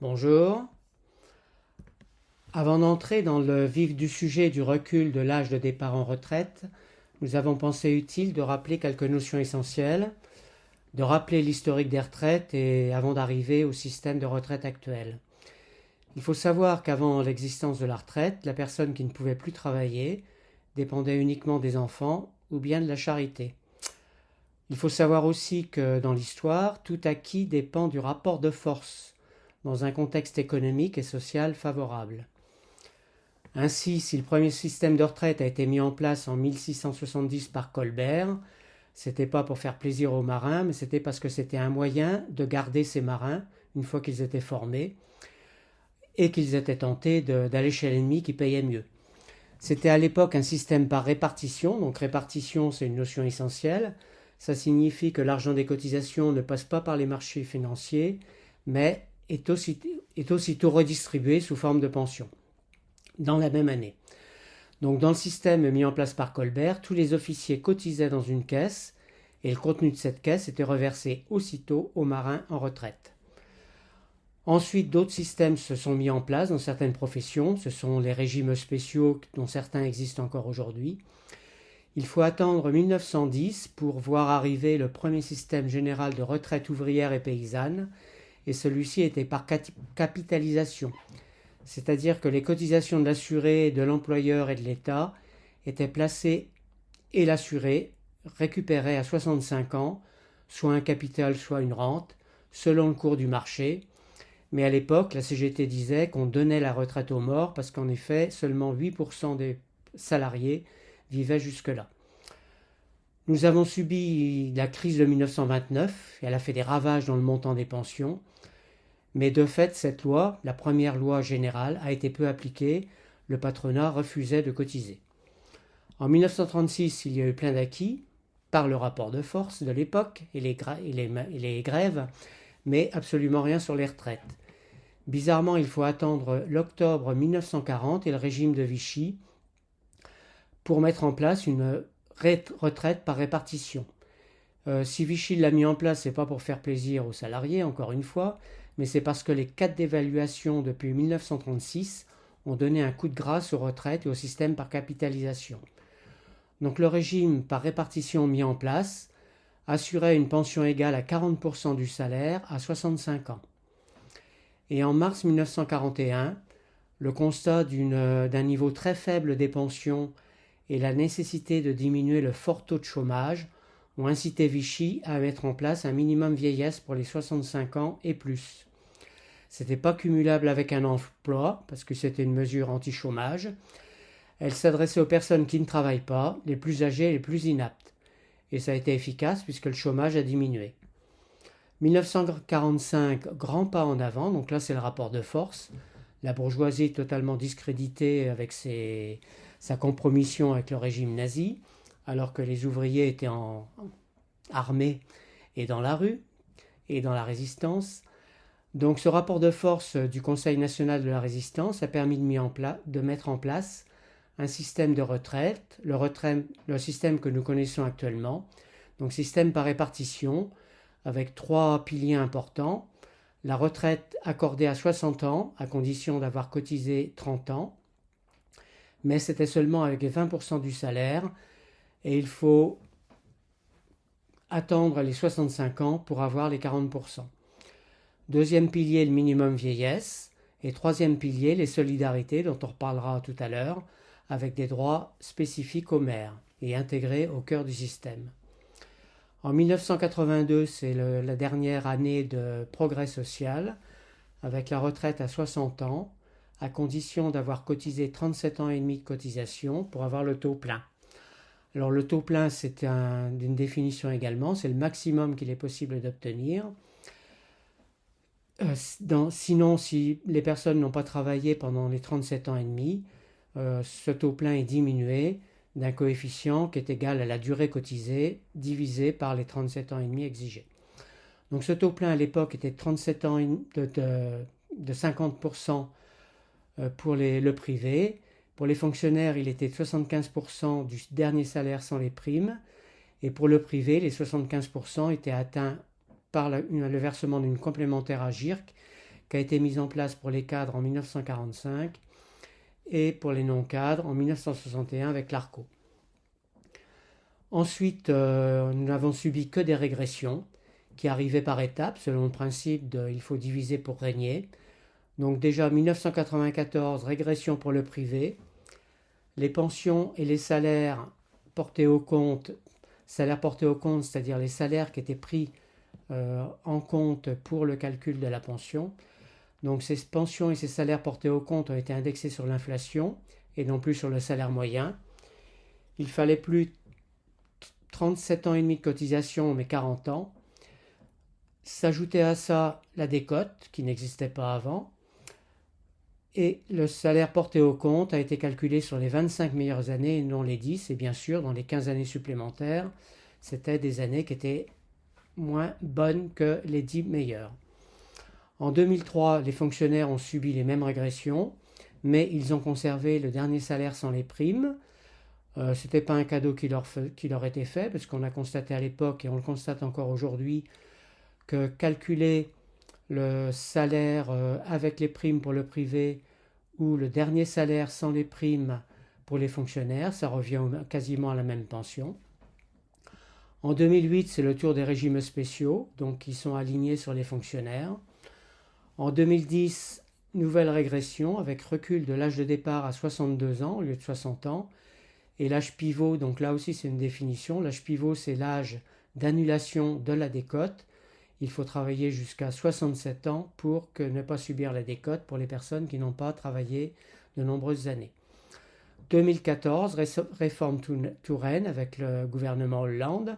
Bonjour. Avant d'entrer dans le vif du sujet du recul de l'âge de départ en retraite, nous avons pensé utile de rappeler quelques notions essentielles, de rappeler l'historique des retraites et avant d'arriver au système de retraite actuel. Il faut savoir qu'avant l'existence de la retraite, la personne qui ne pouvait plus travailler dépendait uniquement des enfants ou bien de la charité. Il faut savoir aussi que dans l'histoire, tout acquis dépend du rapport de force dans un contexte économique et social favorable. Ainsi, si le premier système de retraite a été mis en place en 1670 par Colbert, c'était pas pour faire plaisir aux marins, mais c'était parce que c'était un moyen de garder ces marins une fois qu'ils étaient formés et qu'ils étaient tentés d'aller chez l'ennemi qui payait mieux. C'était à l'époque un système par répartition, donc répartition c'est une notion essentielle. Ça signifie que l'argent des cotisations ne passe pas par les marchés financiers, mais est, aussitôt redistribué sous forme de pension dans la même année. Donc dans le système mis en place par Colbert, tous les officiers cotisaient dans une caisse et le contenu de cette caisse était reversé aussitôt aux marins en retraite. Ensuite, d'autres systèmes se sont mis en place dans certaines professions. Ce sont les régimes spéciaux dont certains existent encore aujourd'hui. Il faut attendre 1910 pour voir arriver le premier système général de retraite ouvrière et paysanne, et celui-ci était par capitalisation c'est-à-dire que les cotisations de l'assuré, de l'employeur et de l'État étaient placées et l'assuré récupérait à 65 ans soit un capital, soit une rente, selon le cours du marché. Mais à l'époque, la CGT disait qu'on donnait la retraite aux morts parce qu'en effet, seulement 8% des salariés vivaient jusque-là. Nous avons subi la crise de 1929, et elle a fait des ravages dans le montant des pensions. Mais de fait, cette loi, la première loi générale, a été peu appliquée. Le patronat refusait de cotiser. En 1936, il y a eu plein d'acquis par le rapport de force de l'époque et les, grèves, mais absolument rien sur les retraites. Bizarrement, il faut attendre l'octobre 1940 et le régime de Vichy pour mettre en place une retraite par répartition. Euh, si Vichy l'a mis en place, c'est pas pour faire plaisir aux salariés, encore une fois, mais c'est parce que les quatre dévaluations depuis 1936 ont donné un coup de grâce aux retraites et au système par capitalisation. Donc le régime par répartition mis en place assurait une pension égale à 40% du salaire à 65 ans. Et en mars 1941, le constat d'un niveau très faible des pensions et la nécessité de diminuer le fort taux de chômage ont incité Vichy à mettre en place un minimum vieillesse pour les 65 ans et plus. C'était pas cumulable avec un emploi, parce que c'était une mesure anti-chômage. Elle s'adressait aux personnes qui ne travaillent pas, les plus âgées et les plus inaptes. Et ça a été efficace puisque le chômage a diminué. 1945, grand pas en avant, donc là c'est le rapport de force. La bourgeoisie totalement discréditée avec sa compromission avec le régime nazi, alors que les ouvriers étaient en armés et dans la rue et dans la résistance. Donc ce rapport de force du Conseil national de la résistance a permis de, mettre en place un système de retraite, le, le système que nous connaissons actuellement, donc système par répartition, avec trois piliers importants. La retraite accordée à 60 ans, à condition d'avoir cotisé 30 ans, mais c'était seulement avec 20% du salaire, et il faut attendre les 65 ans pour avoir les 40%. Deuxième pilier, le minimum vieillesse. Et troisième pilier, les solidarités, dont on reparlera tout à l'heure, avec des droits spécifiques aux maires et intégrés au cœur du système. En 1982, c'est la dernière année de progrès social, avec la retraite à 60 ans, à condition d'avoir cotisé 37 ans et demi de cotisation pour avoir le taux plein. Alors le taux plein, c'est une définition également, c'est le maximum qu'il est possible d'obtenir. Euh, sinon, si les personnes n'ont pas travaillé pendant les 37 ans et demi, euh, ce taux plein est diminué d'un coefficient qui est égal à la durée cotisée divisé par les 37 ans et demi exigés. Donc ce taux plein à l'époque était 37 ans de, 50% euh, pour le privé. Pour les fonctionnaires, il était de 75% du dernier salaire sans les primes. Et pour le privé, les 75% étaient atteints par le versement d'une complémentaire à GIRC qui a été mise en place pour les cadres en 1945 et pour les non-cadres en 1961 avec l'ARCO. Ensuite, euh, nous n'avons subi que des régressions qui arrivaient par étapes selon le principe de il faut diviser pour régner. Donc déjà 1994, régression pour le privé. Les pensions et les salaires portés au compte, salaires portés au compte, c'est-à-dire les salaires qui étaient pris en compte pour le calcul de la pension. Donc ces pensions et ces salaires portés au compte ont été indexés sur l'inflation et non plus sur le salaire moyen. Il fallait plus 37 ans et demi de cotisation, mais 40 ans. S'ajoutait à ça la décote, qui n'existait pas avant. Et le salaire porté au compte a été calculé sur les 25 meilleures années et non les 10. Et bien sûr, dans les 15 années supplémentaires, c'était des années qui étaient moins bonnes que les 10 meilleures. En 2003, les fonctionnaires ont subi les mêmes régressions, mais ils ont conservé le dernier salaire sans les primes. Euh, ce n'était pas un cadeau qui leur, qui leur était fait, parce qu'on a constaté à l'époque, et on le constate encore aujourd'hui, que calculer le salaire euh, avec les primes pour le privé ou le dernier salaire sans les primes pour les fonctionnaires, ça revient quasiment à la même pension. En 2008, c'est le tour des régimes spéciaux, donc qui sont alignés sur les fonctionnaires. En 2010, nouvelle régression avec recul de l'âge de départ à 62 ans au lieu de 60 ans. Et l'âge pivot, donc là aussi c'est une définition, l'âge pivot c'est l'âge d'annulation de la décote. Il faut travailler jusqu'à 67 ans pour que ne pas subir la décote pour les personnes qui n'ont pas travaillé de nombreuses années. 2014, réforme Touraine avec le gouvernement Hollande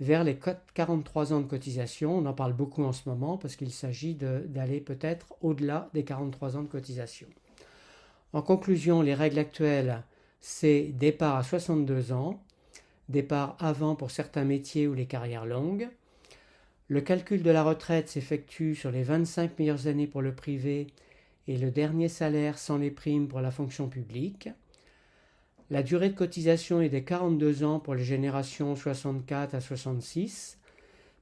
vers les 43 ans de cotisation. On en parle beaucoup en ce moment parce qu'il s'agit d'aller peut-être au-delà des 43 ans de cotisation. En conclusion, les règles actuelles, c'est départ à 62 ans, départ avant pour certains métiers ou les carrières longues. Le calcul de la retraite s'effectue sur les 25 meilleures années pour le privé et le dernier salaire sans les primes pour la fonction publique. La durée de cotisation est de 42 ans pour les générations 64 à 66,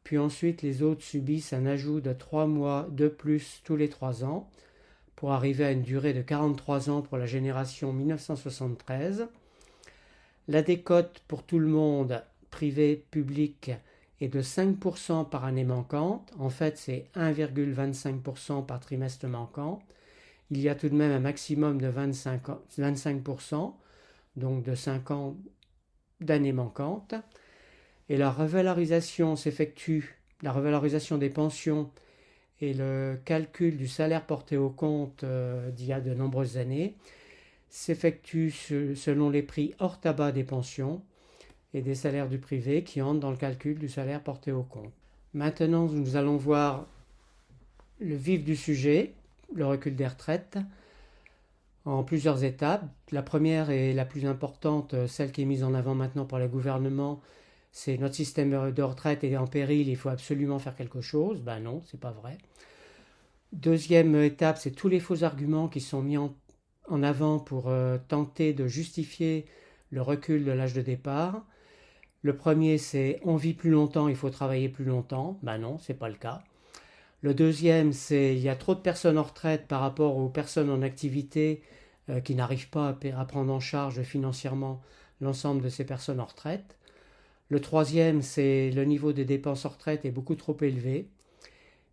puis ensuite les autres subissent un ajout de 3 mois de plus tous les 3 ans, pour arriver à une durée de 43 ans pour la génération 1973. La décote pour tout le monde, privé, public, est de 5% par année manquante. En fait, c'est 1,25% par trimestre manquant. Il y a tout de même un maximum de 25%. 25% donc de 5 ans d'années manquantes. Et la revalorisation s'effectue, la revalorisation des pensions et le calcul du salaire porté au compte euh, d'il y a de nombreuses années s'effectue selon les prix hors tabac des pensions et des salaires du privé qui entrent dans le calcul du salaire porté au compte. Maintenant, nous allons voir le vif du sujet, le recul des retraites en plusieurs étapes. La première et la plus importante, euh, celle qui est mise en avant maintenant par le gouvernement, c'est notre système de retraite est en péril, il faut absolument faire quelque chose. Ben non, c'est pas vrai. Deuxième étape, c'est tous les faux arguments qui sont mis en, avant pour euh, tenter de justifier le recul de l'âge de départ. Le premier, c'est on vit plus longtemps, il faut travailler plus longtemps. Ben non, c'est pas le cas. Le deuxième, c'est il y a trop de personnes en retraite par rapport aux personnes en activité euh, qui n'arrivent pas à, prendre en charge financièrement l'ensemble de ces personnes en retraite. Le troisième, c'est le niveau des dépenses en retraite est beaucoup trop élevé.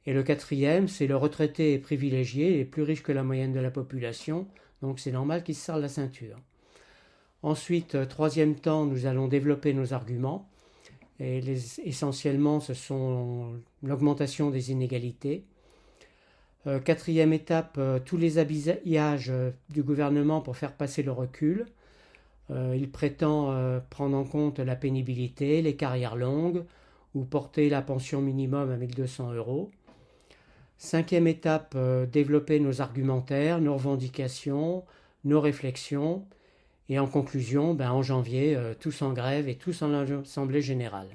Et le quatrième, c'est le retraité est privilégié, est plus riche que la moyenne de la population, donc c'est normal qu'il se serre la ceinture. Ensuite, euh, troisième temps, nous allons développer nos arguments. Et essentiellement, ce sont l'augmentation des inégalités. Euh, quatrième étape, euh, tous les habillages euh, du gouvernement pour faire passer le recul. il prétend prendre en compte la pénibilité, les carrières longues ou porter la pension minimum à 1200 euros. Cinquième étape, développer nos argumentaires, nos revendications, nos réflexions et en conclusion, ben, en janvier, euh, tous en grève et tous en assemblée générale.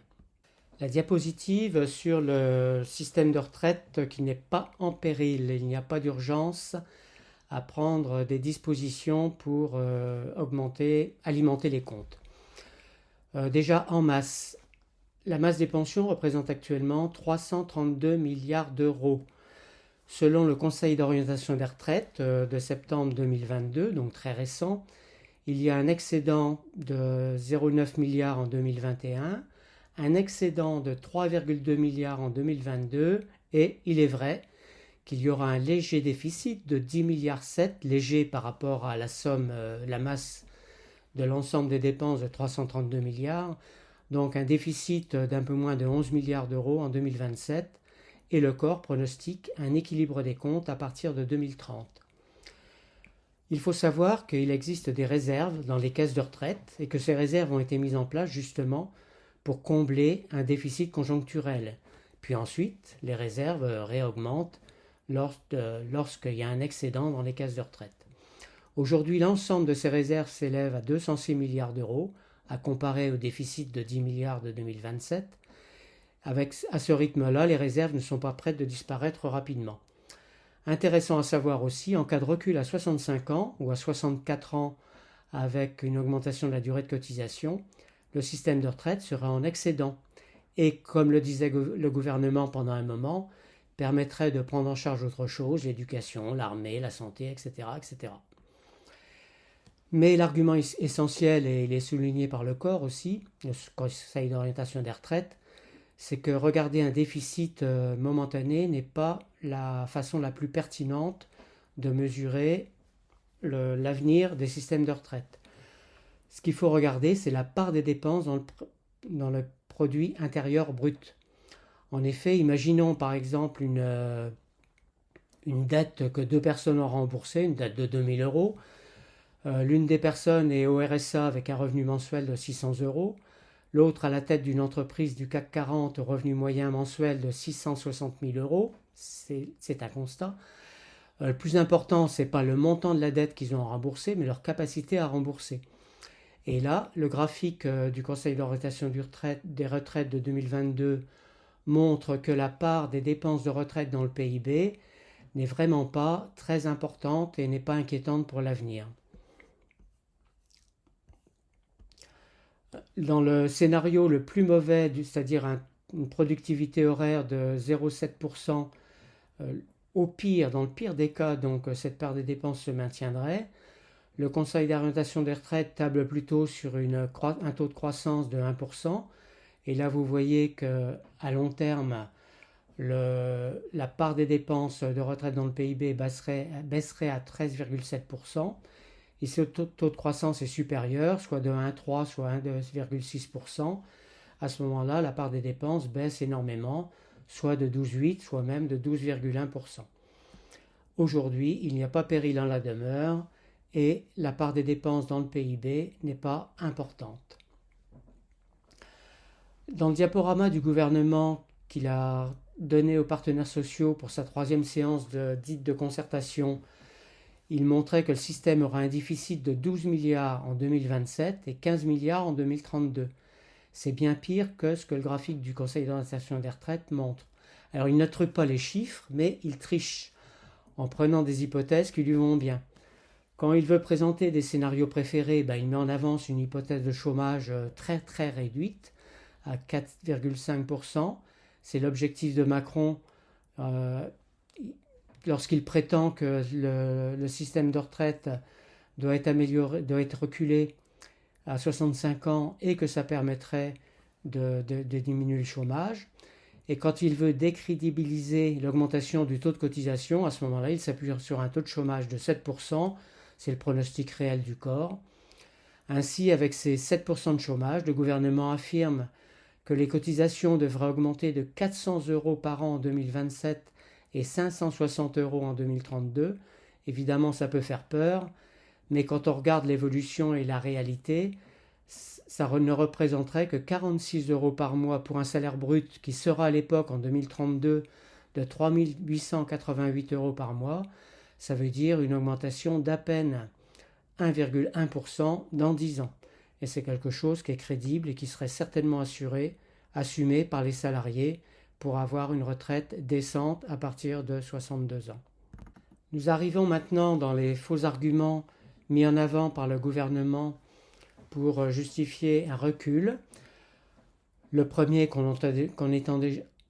La diapositive sur le système de retraite qui n'est pas en péril. Il n'y a pas d'urgence à prendre des dispositions pour euh, augmenter, alimenter les comptes. Euh, déjà en masse, la masse des pensions représente actuellement 332 milliards d'euros. Selon le Conseil d'orientation des retraites de septembre 2022, donc très récent, il y a un excédent de 0,9 milliards en 2021, un excédent de 3,2 milliards en 2022 et il est vrai qu'il y aura un léger déficit de 10 milliards 7, léger par rapport à la somme, euh, la masse de l'ensemble des dépenses de 332 milliards, donc un déficit d'un peu moins de 11 milliards d'euros en 2027, et le corps pronostique un équilibre des comptes à partir de 2030. Il faut savoir qu'il existe des réserves dans les caisses de retraite et que ces réserves ont été mises en place justement pour combler un déficit conjoncturel. Puis ensuite, les réserves réaugmentent lorsqu'il y a un excédent dans les caisses de retraite. Aujourd'hui, l'ensemble de ces réserves s'élève à 206 milliards d'euros, à comparer au déficit de 10 milliards de 2027. Avec, à ce rythme-là, les réserves ne sont pas prêtes de disparaître rapidement. Intéressant à savoir aussi, en cas de recul à 65 ans ou à 64 ans avec une augmentation de la durée de cotisation, le système de retraite sera en excédent et, comme le disait le gouvernement pendant un moment, permettrait de prendre en charge autre chose, l'éducation, l'armée, la santé, etc. etc. Mais l'argument essentiel, et il est souligné par le corps aussi, le Conseil d'orientation des retraites, c'est que regarder un déficit euh, momentané n'est pas la façon la plus pertinente de mesurer l'avenir des systèmes de retraite. Ce qu'il faut regarder, c'est la part des dépenses dans le, produit intérieur brut. En effet, imaginons par exemple une, euh, une dette que deux personnes ont remboursée, une dette de 2000 euros. Euh, l'une des personnes est au RSA avec un revenu mensuel de 600 euros. L'autre à la tête d'une entreprise du CAC 40 au revenu moyen mensuel de 660 000 euros. C'est un constat. Euh, le plus important, ce n'est pas le montant de la dette qu'ils ont remboursé, mais leur capacité à rembourser. Et là, le graphique du Conseil d'orientation des retraites de 2022 montre que la part des dépenses de retraite dans le PIB n'est vraiment pas très importante et n'est pas inquiétante pour l'avenir. Dans le scénario le plus mauvais, c'est-à-dire une productivité horaire de 0,7%, euh, au pire, dans le pire des cas, donc cette part des dépenses se maintiendrait. Le Conseil d'orientation des retraites table plutôt sur une, un taux de croissance de 1%, et là, vous voyez que à long terme, la part des dépenses de retraite dans le PIB baisserait, à 13,7%. Et ce taux, de croissance est supérieur, soit de 1,3, soit 1,6%. À ce moment-là, la part des dépenses baisse énormément, soit de 12,8, soit même de 12,1%. Aujourd'hui, il n'y a pas péril en la demeure et la part des dépenses dans le PIB n'est pas importante. Dans le diaporama du gouvernement qu'il a donné aux partenaires sociaux pour sa troisième séance dite de concertation, il montrait que le système aura un déficit de 12 milliards en 2027 et 15 milliards en 2032. C'est bien pire que ce que le graphique du Conseil d'orientation des retraites montre. Alors il ne truque pas les chiffres, mais il triche en prenant des hypothèses qui lui vont bien. Quand il veut présenter des scénarios préférés, ben, il met en avance une hypothèse de chômage euh, très très réduite à 4,5%. C'est l'objectif de Macron euh, lorsqu'il prétend que le, système de retraite doit être amélioré, doit être reculé à 65 ans et que ça permettrait de, diminuer le chômage. Et quand il veut décrédibiliser l'augmentation du taux de cotisation, à ce moment-là, il s'appuie sur un taux de chômage de 7%, c'est le pronostic réel du corps. Ainsi, avec ces 7% de chômage, le gouvernement affirme que les cotisations devraient augmenter de 400 euros par an en 2027 et 560 euros en 2032. Évidemment, ça peut faire peur, mais quand on regarde l'évolution et la réalité, ça ne représenterait que 46 euros par mois pour un salaire brut qui sera à l'époque en 2032 de 3888 euros par mois. Ça veut dire une augmentation d'à peine 1,1% dans 10 ans et c'est quelque chose qui est crédible et qui serait certainement assuré, assumé par les salariés pour avoir une retraite décente à partir de 62 ans. Nous arrivons maintenant dans les faux arguments mis en avant par le gouvernement pour justifier un recul. Le premier qu'on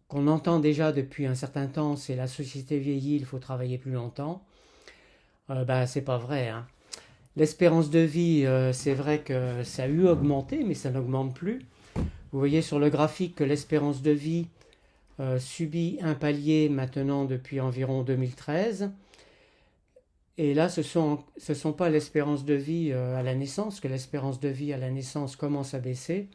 qu'on entend déjà depuis un certain temps, c'est la société vieillit, il faut travailler plus longtemps. Euh, bah, c'est pas vrai. Hein. L'espérance de vie, euh, c'est vrai que ça a eu augmenté, mais ça n'augmente plus. Vous voyez sur le graphique que l'espérance de vie euh, subit un palier maintenant depuis environ 2013. Et là, ce ne sont, ce sont pas l'espérance de vie euh, à la naissance, que l'espérance de vie à la naissance commence à baisser,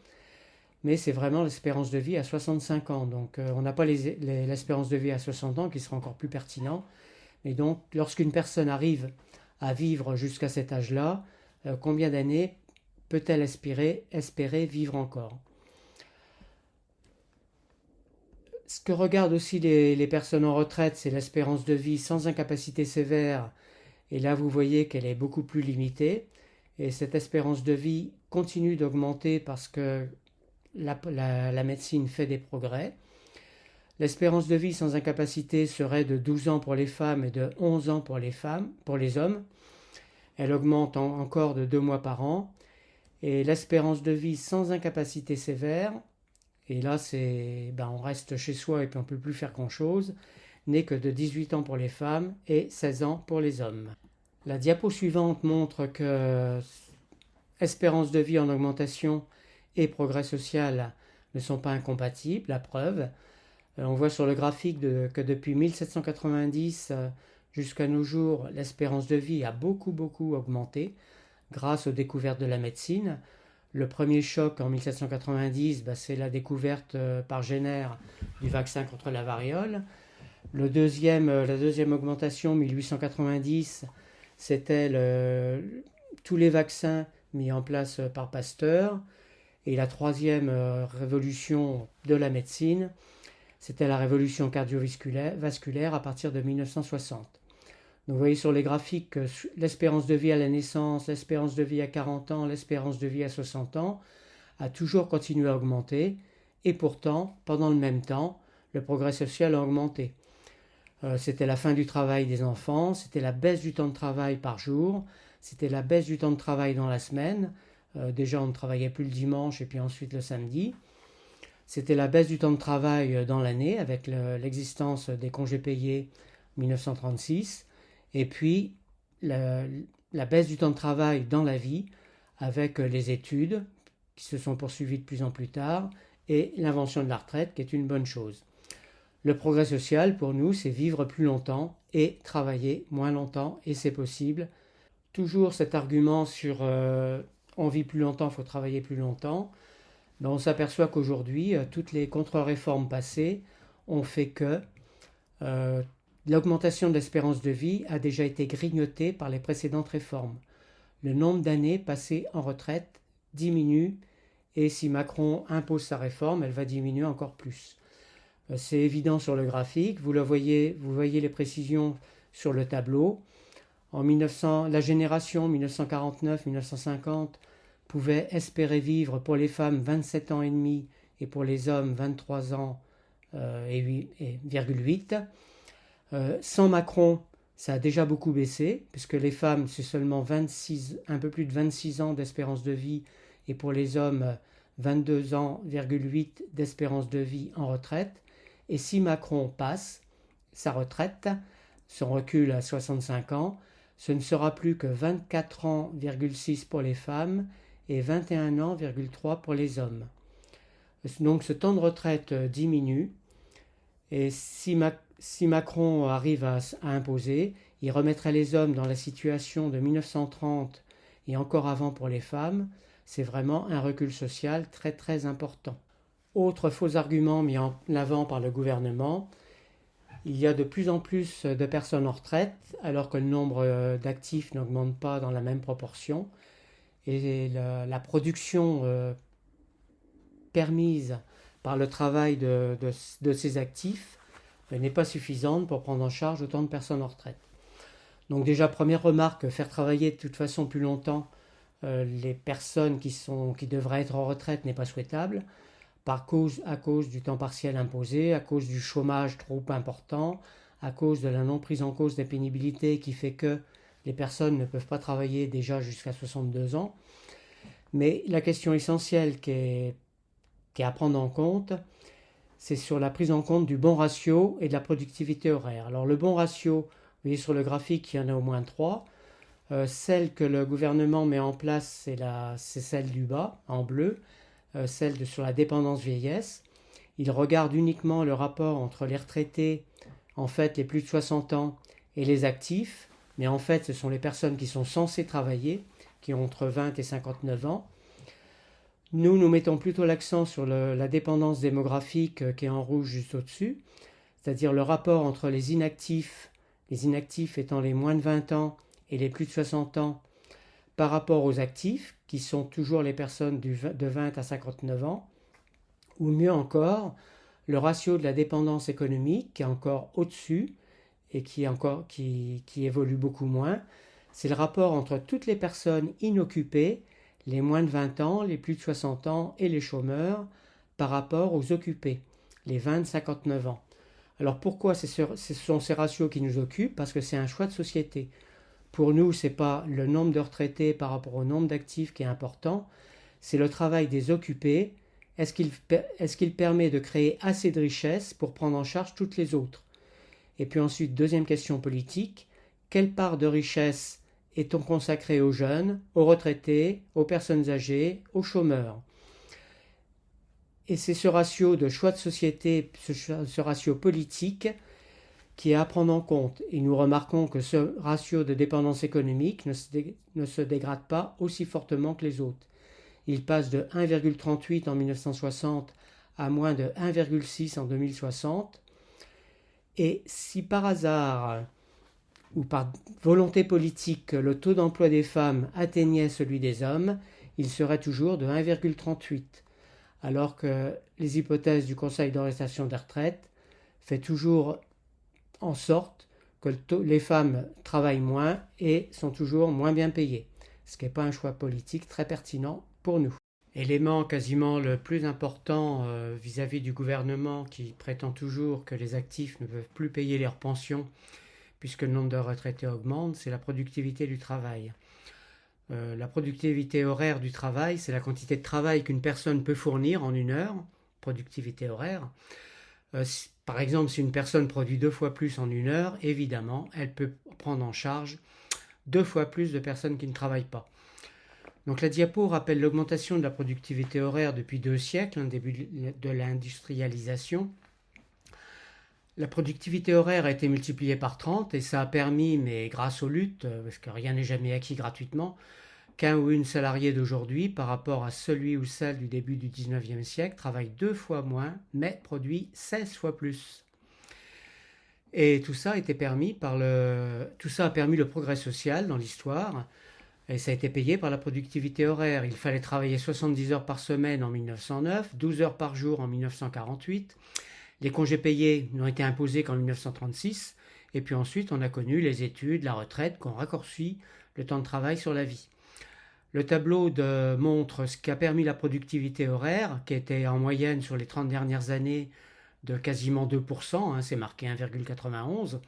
mais c'est vraiment l'espérance de vie à 65 ans. Donc on n'a pas l'espérance de vie à 60 ans qui sera encore plus pertinent. Et donc, lorsqu'une personne arrive à vivre jusqu'à cet âge-là, euh, combien d'années peut-elle espérer, espérer vivre encore? Ce que regardent aussi les, personnes en retraite, c'est l'espérance de vie sans incapacité sévère. Et là, vous voyez qu'elle est beaucoup plus limitée. Et cette espérance de vie continue d'augmenter parce que la médecine fait des progrès. L'espérance de vie sans incapacité serait de 12 ans pour les femmes et de 11 ans pour les hommes. Elle augmente encore de 2 mois par an. Et l'espérance de vie sans incapacité sévère, et là c'est ben on reste chez soi et puis on ne peut plus faire grand-chose, n'est que de 18 ans pour les femmes et 16 ans pour les hommes. La diapo suivante montre que espérance de vie en augmentation et progrès social ne sont pas incompatibles, la preuve. Euh, on voit sur le graphique que depuis 1790 euh, jusqu'à nos jours, l'espérance de vie a beaucoup beaucoup augmenté grâce aux découvertes de la médecine. Le premier choc en 1790, bah, c'est la découverte euh, par Jenner du vaccin contre la variole. Deuxième, la deuxième augmentation, 1890, c'était tous les vaccins mis en place par Pasteur. Et la troisième révolution de la médecine, c'était la révolution cardiovasculaire à partir de 1960. Donc vous voyez sur les graphiques que l'espérance de vie à la naissance, l'espérance de vie à 40 ans, l'espérance de vie à 60 ans a toujours continué à augmenter et pourtant, pendant le même temps, le progrès social a augmenté. Euh, c'était la fin du travail des enfants, c'était la baisse du temps de travail par jour, c'était la baisse du temps de travail dans la semaine. Euh, déjà, on ne travaillait plus le dimanche et puis ensuite le samedi. C'était la baisse du temps de travail euh, dans l'année avec l'existence des congés payés 1936 et puis la, baisse du temps de travail dans la vie avec les études qui se sont poursuivies de plus en plus tard et l'invention de la retraite qui est une bonne chose. Le progrès social pour nous c'est vivre plus longtemps et travailler moins longtemps et c'est possible. Toujours cet argument sur euh, on vit plus longtemps, il faut travailler plus longtemps on s'aperçoit qu'aujourd'hui, euh, toutes les contre-réformes passées ont fait que euh, l'augmentation de l'espérance de vie a déjà été grignotée par les précédentes réformes. Le nombre d'années passées en retraite diminue et si Macron impose sa réforme, elle va diminuer encore plus. Euh, c'est évident sur le graphique, vous, le voyez, vous voyez les précisions sur le tableau. En 1900, la génération 1949-1950 pouvait espérer vivre pour les femmes 27 ans et demi et pour les hommes 23 ans euh, et, 8, euh, sans Macron, ça a déjà beaucoup baissé, puisque les femmes, c'est seulement 26, un peu plus de 26 ans d'espérance de vie, et pour les hommes, 22 ans, d'espérance de vie en retraite. Et si Macron passe sa retraite, son recul à 65 ans, ce ne sera plus que 24 ans, pour les femmes et 21 ans,3 pour les hommes. Donc ce temps de retraite euh, diminue et si, Macron arrive à, imposer, il remettrait les hommes dans la situation de 1930 et encore avant pour les femmes. C'est vraiment un recul social très très important. Autre faux argument mis en avant par le gouvernement, il y a de plus en plus de personnes en retraite alors que le nombre euh, d'actifs n'augmente pas dans la même proportion. Et la, production euh, permise par le travail de, ces actifs euh, n'est pas suffisante pour prendre en charge autant de personnes en retraite. Donc déjà, première remarque, faire travailler de toute façon plus longtemps les personnes qui, sont, qui devraient être en retraite n'est pas souhaitable, par cause, à cause du temps partiel imposé, à cause du chômage trop important, à cause de la non prise en cause des pénibilités qui fait que les personnes ne peuvent pas travailler déjà jusqu'à 62 ans. Mais la question essentielle qui est, à prendre en compte, c'est sur la prise en compte du bon ratio et de la productivité horaire. Alors le bon ratio, vous voyez sur le graphique, il y en a au moins trois. Euh, celle que le gouvernement met en place, c'est celle du bas, en bleu, celle de, sur la dépendance vieillesse. Il regarde uniquement le rapport entre les retraités, en fait les plus de 60 ans, et les actifs, mais en fait ce sont les personnes qui sont censées travailler, qui ont entre 20 et 59 ans. Nous, nous mettons plutôt l'accent sur la dépendance démographique euh, qui est en rouge juste au-dessus, c'est-à-dire le rapport entre les inactifs, les inactifs étant les moins de 20 ans et les plus de 60 ans, par rapport aux actifs, qui sont toujours les personnes de 20 à 59 ans, ou mieux encore, le ratio de la dépendance économique qui est encore au-dessus et qui, évolue beaucoup moins, c'est le rapport entre toutes les personnes inoccupées les moins de 20 ans, les plus de 60 ans et les chômeurs par rapport aux occupés, les 20-59 ans. Alors pourquoi ce sont ces ratios qui nous occupent? Parce que c'est un choix de société. Pour nous, ce n'est pas le nombre de retraités par rapport au nombre d'actifs qui est important, c'est le travail des occupés. Est-ce qu'il permet de créer assez de richesses pour prendre en charge toutes les autres? Et puis ensuite, deuxième question politique, quelle part de richesse est-on consacré aux jeunes, aux retraités, aux personnes âgées, aux chômeurs? Et c'est ce ratio de choix de société, ce, ratio politique, qui est à prendre en compte. Et nous remarquons que ce ratio de dépendance économique ne se, dégrade pas aussi fortement que les autres. Il passe de 1,38 en 1960 à moins de 1,6 en 2060. Et si par hasard ou par volonté politique le taux d'emploi des femmes atteignait celui des hommes, il serait toujours de 1,38, alors que les hypothèses du Conseil d'orientation des retraites fait toujours en sorte que les femmes travaillent moins et sont toujours moins bien payées, ce qui n'est pas un choix politique très pertinent pour nous. Élément quasiment le plus important euh, vis-à-vis -vis du gouvernement qui prétend toujours que les actifs ne peuvent plus payer leurs pensions puisque le nombre de retraités augmente, c'est la productivité du travail. Euh, la productivité horaire du travail, c'est la quantité de travail qu'une personne peut fournir en une heure, productivité horaire. Euh, par exemple, si une personne produit deux fois plus en une heure, évidemment, elle peut prendre en charge deux fois plus de personnes qui ne travaillent pas. Donc la diapo rappelle l'augmentation de la productivité horaire depuis deux siècles, un début de l'industrialisation, la productivité horaire a été multipliée par 30 et ça a permis, mais grâce aux luttes, euh, parce que rien n'est jamais acquis gratuitement, qu'un ou une salarié d'aujourd'hui, par rapport à celui ou celle du début du 19e siècle, travaille deux fois moins, mais produit 16 fois plus. Et tout ça a été permis par le, tout ça a permis le progrès social dans l'histoire, et ça a été payé par la productivité horaire. Il fallait travailler 70 heures par semaine en 1909, 12 heures par jour en 1948. Les congés payés n'ont été imposés qu'en 1936, et puis ensuite on a connu les études, la retraite, qui ont raccourci le temps de travail sur la vie. Le tableau montre ce qui a permis la productivité horaire, qui était en moyenne sur les 30 dernières années de quasiment 2%, hein, c'est marqué 1,91.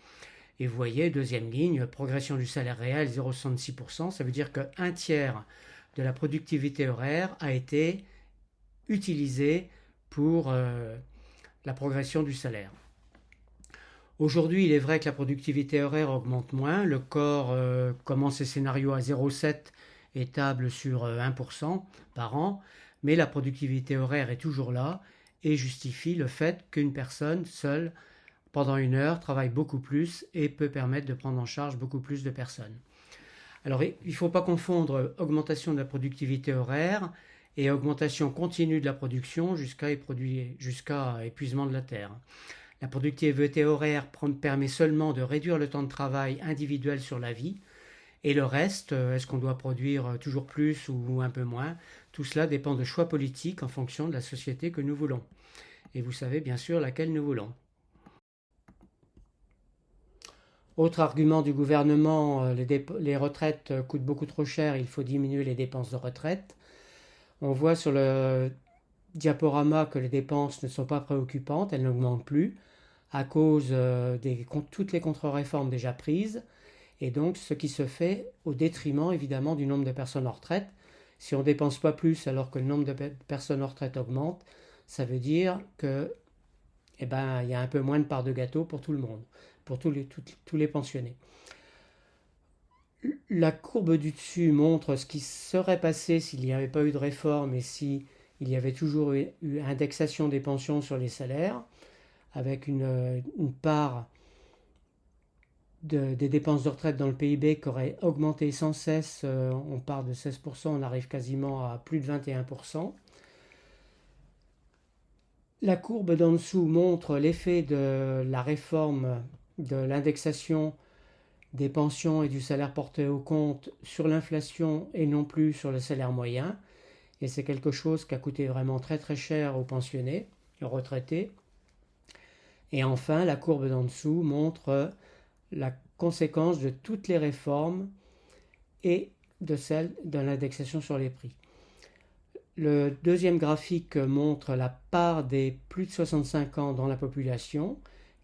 Et vous voyez, deuxième ligne, progression du salaire réel 0,66%, ça veut dire qu'un tiers de la productivité horaire a été utilisé pour euh, la progression du salaire. Aujourd'hui, il est vrai que la productivité horaire augmente moins. Le corps euh, commence ses scénarios à 0,7 et table sur 1% euh, par an, mais la productivité horaire est toujours là et justifie le fait qu'une personne seule, pendant une heure, travaille beaucoup plus et peut permettre de prendre en charge beaucoup plus de personnes. Alors, il ne faut pas confondre augmentation de la productivité horaire et augmentation continue de la production jusqu'à épuisement de la terre. La productivité horaire permet seulement de réduire le temps de travail individuel sur la vie, et le reste, euh, est-ce qu'on doit produire euh, toujours plus ou un peu moins? Tout cela dépend de choix politiques en fonction de la société que nous voulons. Et vous savez bien sûr laquelle nous voulons. Autre argument du gouvernement, euh, les, retraites coûtent beaucoup trop cher, il faut diminuer les dépenses de retraite. On voit sur le diaporama que les dépenses ne sont pas préoccupantes, elles n'augmentent plus à cause de toutes les contre-réformes déjà prises, et donc ce qui se fait au détriment évidemment du nombre de personnes en retraite. Si on ne dépense pas plus alors que le nombre de personnes en retraite augmente, ça veut dire que eh ben, y a un peu moins de part de gâteau pour tout le monde, pour tous les, pensionnés. La courbe du dessus montre ce qui serait passé s'il n'y avait pas eu de réforme et si il y avait toujours eu indexation des pensions sur les salaires, avec une part des dépenses de retraite dans le PIB qui aurait augmenté sans cesse. Euh, on part de 16%, on arrive quasiment à plus de 21%. La courbe d'en dessous montre l'effet de la réforme de l'indexation des pensions et du salaire porté au compte sur l'inflation et non plus sur le salaire moyen. Et c'est quelque chose qui a coûté vraiment très très cher aux pensionnés, aux retraités. Et enfin, la courbe d'en dessous montre la conséquence de toutes les réformes et de celle de l'indexation sur les prix. Le deuxième graphique montre la part des plus de 65 ans dans la population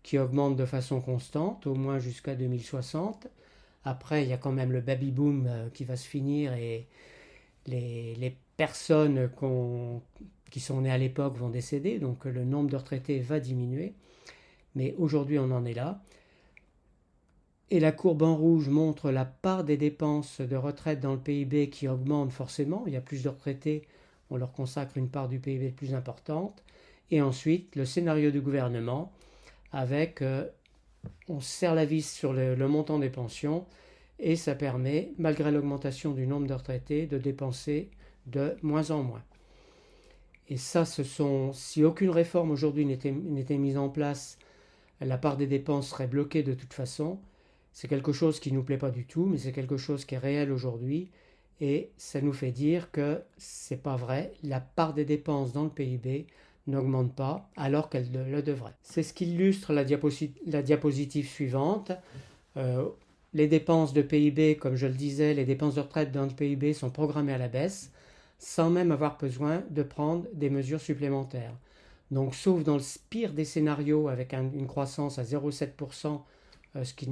qui augmente de façon constante, au moins jusqu'à 2060. Après, il y a quand même le baby boom euh, qui va se finir et les, personnes qui sont nées à l'époque vont décéder, donc le nombre de retraités va diminuer. Mais aujourd'hui, on en est là. Et la courbe en rouge montre la part des dépenses de retraite dans le PIB qui augmente forcément. Il y a plus de retraités, on leur consacre une part du PIB plus importante. Et ensuite, le scénario du gouvernement avec euh, on serre la vis sur le, montant des pensions et ça permet, malgré l'augmentation du nombre de retraités, de dépenser de moins en moins. Et ça, ce sont, si aucune réforme aujourd'hui n'était mise en place, la part des dépenses serait bloquée de toute façon. C'est quelque chose qui ne nous plaît pas du tout, mais c'est quelque chose qui est réel aujourd'hui. Et ça nous fait dire que c'est pas vrai. La part des dépenses dans le PIB n'augmente pas alors qu'elle le devrait. C'est ce qui illustre la, diapositive, suivante. Euh, les dépenses de PIB, comme je le disais, les dépenses de retraite dans le PIB sont programmées à la baisse sans même avoir besoin de prendre des mesures supplémentaires. Donc, sauf dans le pire des scénarios avec une croissance à 0,7%, euh, ce, qui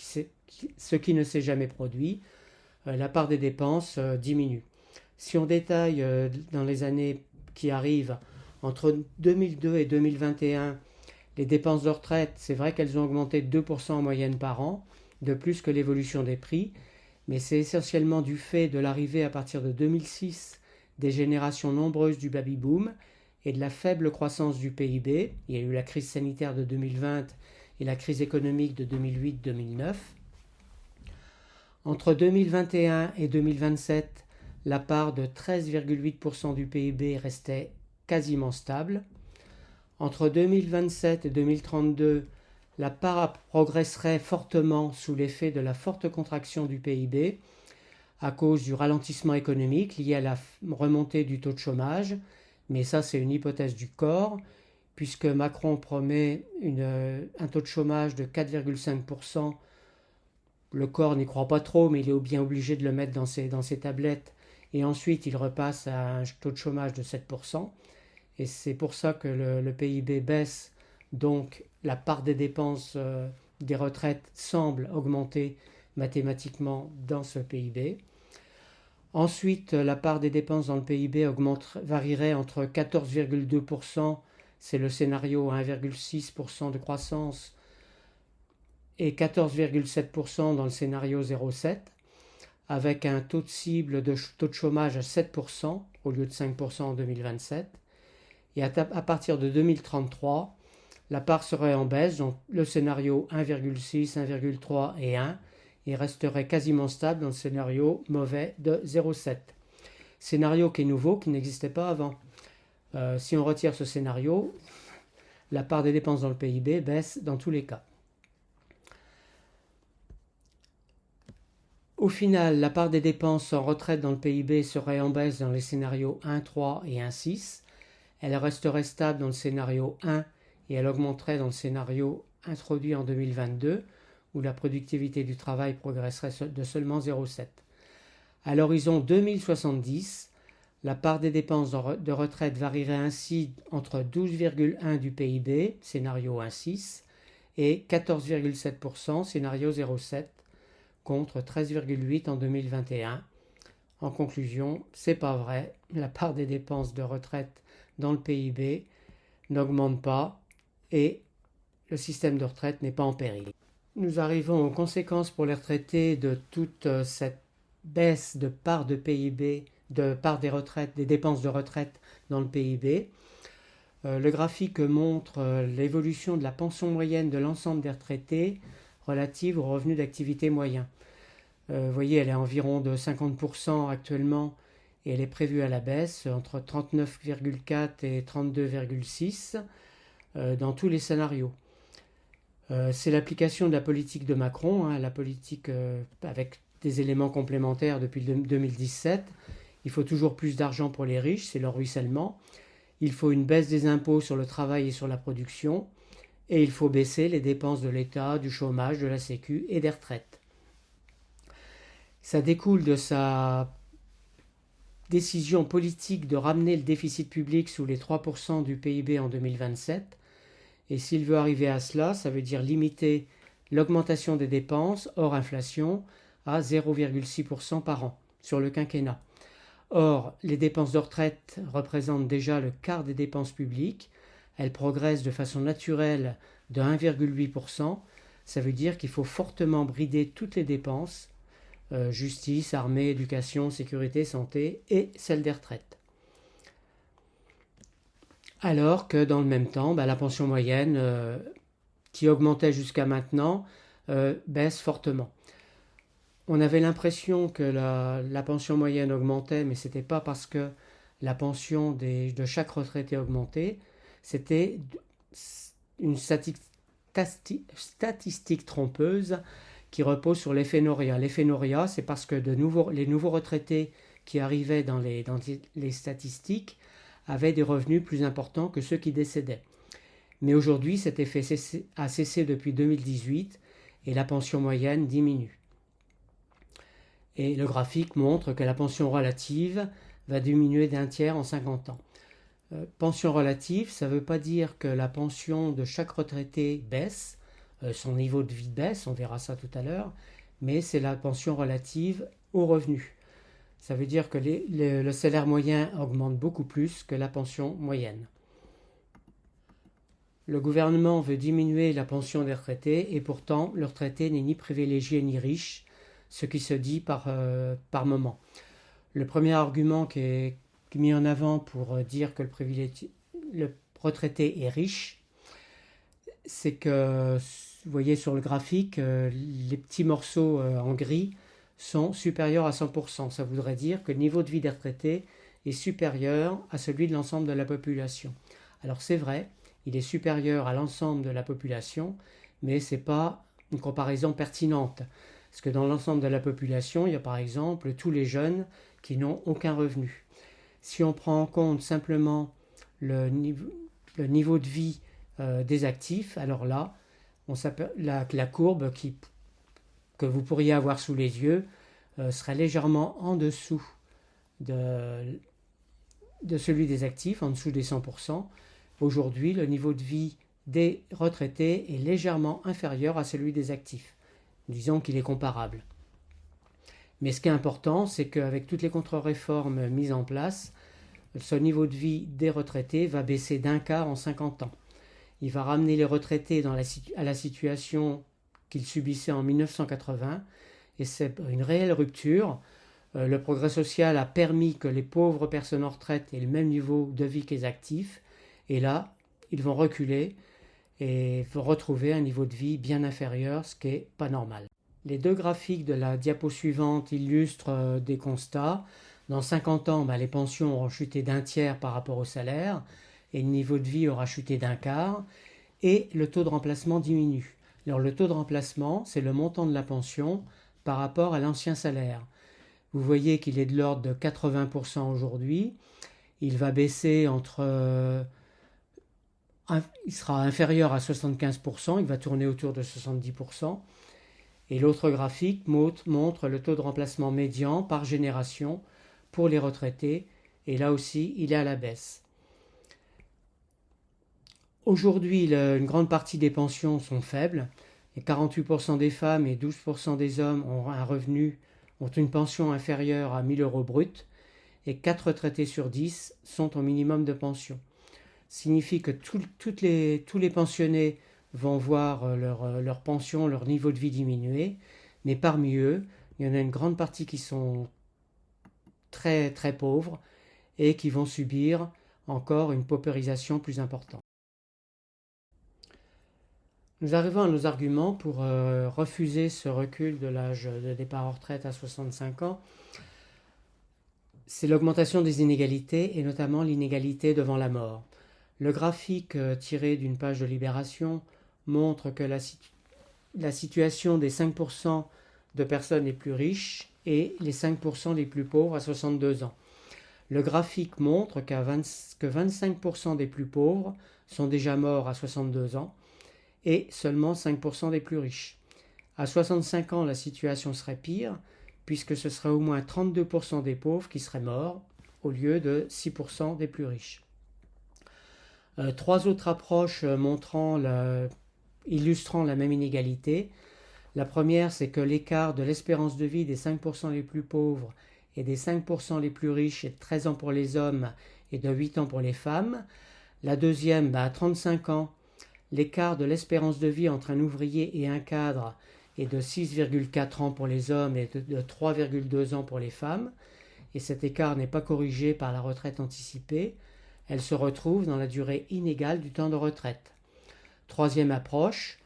ce qui ne s'est jamais produit, euh, la part des dépenses euh, diminue. Si on détaille dans les années qui arrivent, entre 2002 et 2021, les dépenses de retraite, c'est vrai qu'elles ont augmenté de 2% en moyenne par an, de plus que l'évolution des prix, mais c'est essentiellement du fait de l'arrivée à partir de 2006 des générations nombreuses du baby-boom et de la faible croissance du PIB. Il y a eu la crise sanitaire de 2020 et la crise économique de 2008-2009. Entre 2021 et 2027, la part de 13,8% du PIB restait quasiment stable. Entre 2027 et 2032, la part progresserait fortement sous l'effet de la forte contraction du PIB à cause du ralentissement économique lié à la remontée du taux de chômage, mais ça c'est une hypothèse du corps, puisque Macron promet un taux de chômage de 4,5%. Le corps n'y croit pas trop, mais il est bien obligé de le mettre dans ses, dans ses tablettes. Et ensuite, il repasse à un taux de chômage de 7%. Et c'est pour ça que le, PIB baisse. Donc, la part des dépenses euh, des retraites semble augmenter mathématiquement dans ce PIB. Ensuite, la part des dépenses dans le PIB augmente, varierait entre 14,2%, c'est le scénario 1,6% de croissance, et 14,7% dans le scénario 0,7, avec un taux de cible de taux de chômage à 7% au lieu de 5% en 2027. Et à, à, partir de 2033, la part serait en baisse, donc le scénario 1,6, 1,3 et 1, et resterait quasiment stable dans le scénario mauvais de 0,7. Scénario qui est nouveau, qui n'existait pas avant. Euh, si on retire ce scénario, la part des dépenses dans le PIB baisse dans tous les cas. Au final, la part des dépenses en retraite dans le PIB serait en baisse dans les scénarios 1, 3 et 1, 6. Elle resterait stable dans le scénario 1 et elle augmenterait dans le scénario introduit en 2022 où la productivité du travail progresserait de seulement 0,7. À l'horizon 2070, la part des dépenses de retraite varierait ainsi entre 12,1 du PIB, scénario 1,6, et 14,7%, scénario 0,7, contre 13,8 en 2021. En conclusion, c'est pas vrai, la part des dépenses de retraite dans le PIB n'augmente pas et le système de retraite n'est pas en péril. Nous arrivons aux conséquences pour les retraités de toute euh, cette baisse de part de PIB, de part des retraites, des dépenses de retraite dans le PIB. Euh, le graphique montre euh, l'évolution de la pension moyenne de l'ensemble des retraités relative aux revenus d'activité moyen. vous voyez, elle est environ de 50% actuellement et elle est prévue à la baisse entre 39,4 et 32,6 dans tous les scénarios. Euh, c'est l'application de la politique de Macron, hein, la politique euh, avec des éléments complémentaires depuis 2017. Il faut toujours plus d'argent pour les riches, c'est leur ruissellement. Il faut une baisse des impôts sur le travail et sur la production. Et il faut baisser les dépenses de l'État, du chômage, de la Sécu et des retraites. Ça découle de sa décision politique de ramener le déficit public sous les 3% du PIB en 2027 et s'il veut arriver à cela, ça veut dire limiter l'augmentation des dépenses hors inflation à 0,6% par an sur le quinquennat. Or, les dépenses de retraite représentent déjà le quart des dépenses publiques. Elles progressent de façon naturelle de 1,8%. Ça veut dire qu'il faut fortement brider toutes les dépenses, euh, justice, armée, éducation, sécurité, santé et celles des retraites alors que dans le même temps, bah, la pension moyenne, euh, qui augmentait jusqu'à maintenant, euh, baisse fortement. On avait l'impression que la, pension moyenne augmentait, mais ce n'était pas parce que la pension de chaque retraité augmentait, c'était une statistique trompeuse qui repose sur l'effet Noria. C'est parce que les nouveaux retraités qui arrivaient dans les, dans les statistiques avaient des revenus plus importants que ceux qui décédaient. Mais aujourd'hui, cet effet a cessé depuis 2018 et la pension moyenne diminue. Et le graphique montre que la pension relative va diminuer d'un tiers en 50 ans. Euh, pension relative, ça ne veut pas dire que la pension de chaque retraité baisse, euh, son niveau de vie baisse, on verra ça tout à l'heure, mais c'est la pension relative aux revenus. Ça veut dire que le salaire moyen augmente beaucoup plus que la pension moyenne. Le gouvernement veut diminuer la pension des retraités et pourtant le retraité n'est ni privilégié ni riche, ce qui se dit par, euh, par moment. Le premier argument qui est mis en avant pour euh, dire que le, le retraité est riche, c'est que, vous voyez sur le graphique, euh, les petits morceaux en gris sont supérieurs à 100%. Ça voudrait dire que le niveau de vie des retraités est supérieur à celui de l'ensemble de la population. Alors c'est vrai, il est supérieur à l'ensemble de la population, mais ce n'est pas une comparaison pertinente. Parce que dans l'ensemble de la population, il y a par exemple tous les jeunes qui n'ont aucun revenu. Si on prend en compte simplement le niveau, de vie euh, des actifs, alors là, la, courbe que vous pourriez avoir sous les yeux euh, serait légèrement en dessous de, de celui des actifs, en dessous des 100%. Aujourd'hui, le niveau de vie des retraités est légèrement inférieur à celui des actifs. Disons qu'il est comparable. Mais ce qui est important, c'est qu'avec toutes les contre-réformes mises en place, ce niveau de vie des retraités va baisser d'un quart en 50 ans. Il va ramener les retraités à la situation qu'il subissait en 1980, et c'est une réelle rupture. Euh, le progrès social a permis que les pauvres personnes en retraite aient le même niveau de vie que les actifs, et là, ils vont reculer et retrouver un niveau de vie bien inférieur, ce qui n'est pas normal. Les deux graphiques de la diapo suivante illustrent euh, des constats. Dans 50 ans, bah, les pensions auront chuté d'un tiers par rapport au salaire, et le niveau de vie aura chuté d'un quart, et le taux de remplacement diminue. Alors le taux de remplacement, c'est le montant de la pension par rapport à l'ancien salaire. Vous voyez qu'il est de l'ordre de 80% aujourd'hui. Il va baisser entre... Il sera inférieur à 75%, il va tourner autour de 70%. Et l'autre graphique montre le taux de remplacement médian par génération pour les retraités. Et là aussi, il est à la baisse. Aujourd'hui, une grande partie des pensions sont faibles. Et 48% des femmes et 12% des hommes ont un revenu, ont une pension inférieure à 1000 euros brut. Et 4 retraités sur 10 sont au minimum de pension. Signifie que tous les pensionnés vont voir euh, leur, euh, leur, pension, leur niveau de vie diminuer, mais parmi eux, il y en a une grande partie qui sont très très pauvres et qui vont subir encore une paupérisation plus importante. Nous arrivons à nos arguments pour euh, refuser ce recul de l'âge de départ en retraite à 65 ans. C'est l'augmentation des inégalités et notamment l'inégalité devant la mort. Le graphique tiré d'une page de Libération montre que la, la situation des 5% de personnes les plus riches et les 5% les plus pauvres à 62 ans. Le graphique montre que 25% des plus pauvres sont déjà morts à 62 ans et seulement 5% des plus riches. À 65 ans, la situation serait pire, puisque ce serait au moins 32% des pauvres qui seraient morts, au lieu de 6% des plus riches. Euh, trois autres approches montrant la illustrant la même inégalité. La première, c'est que l'écart de l'espérance de vie des 5% les plus pauvres et des 5% les plus riches est de 13 ans pour les hommes et de 8 ans pour les femmes. La deuxième, bah, à 35 ans, l'écart de l'espérance de vie entre un ouvrier et un cadre est de 6,4 ans pour les hommes et de 3,2 ans pour les femmes. Et cet écart n'est pas corrigé par la retraite anticipée. Elle se retrouve dans la durée inégale du temps de retraite. Troisième approche,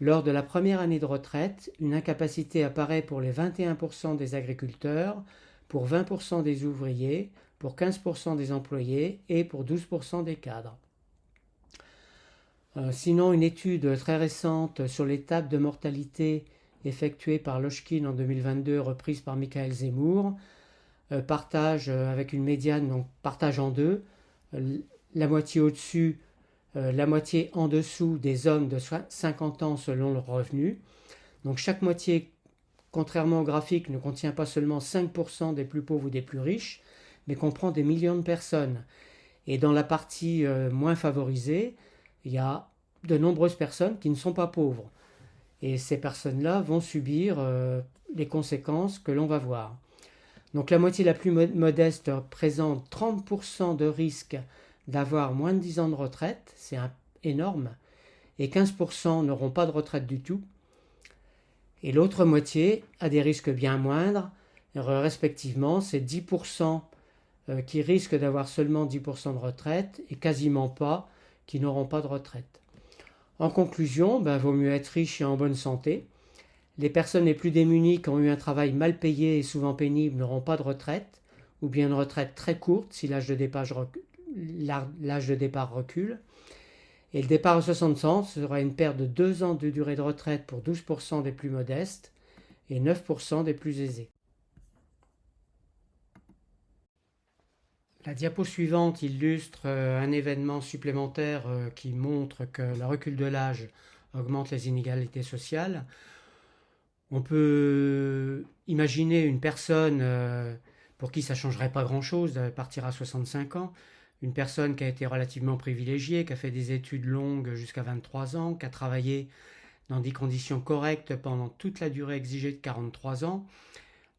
lors de la première année de retraite, une incapacité apparaît pour les 21% des agriculteurs, pour 20% des ouvriers, pour 15% des employés et pour 12% des cadres. Euh, sinon, une étude très récente sur l'étape de mortalité effectuée par Lochkin en 2022, reprise par Michael Zemmour, euh, partage euh, avec une médiane, donc partage en deux, la moitié au-dessus euh, la moitié en dessous des hommes de 50 ans selon le revenu. Donc chaque moitié, contrairement au graphique, ne contient pas seulement 5% des plus pauvres ou des plus riches, mais comprend des millions de personnes. Et dans la partie euh, moins favorisée, il y a de nombreuses personnes qui ne sont pas pauvres. Et ces personnes-là vont subir euh, les conséquences que l'on va voir. Donc la moitié la plus modeste présente 30% de risque d'avoir moins de 10 ans de retraite, c'est énorme, et 15% n'auront pas de retraite du tout. Et l'autre moitié a des risques bien moindres, respectivement, c'est 10% euh, qui risquent d'avoir seulement 10% de retraite et quasiment pas qui n'auront pas de retraite. En conclusion, ben, vaut mieux être riche et en bonne santé. Les personnes les plus démunies qui ont eu un travail mal payé et souvent pénible n'auront pas de retraite, ou bien une retraite très courte si l'âge de départ recule. Et le départ à 60 ans sera une perte de 2 ans de durée de retraite pour 12% des plus modestes et 9% des plus aisés. La diapo suivante illustre euh, un événement supplémentaire euh, qui montre que le recul de l'âge augmente les inégalités sociales. On peut imaginer une personne euh, pour qui ça ne changerait pas grand-chose de partir à 65 ans, une personne qui a été relativement privilégiée, qui a fait des études longues jusqu'à 23 ans, qui a travaillé dans des conditions correctes pendant toute la durée exigée de 43 ans.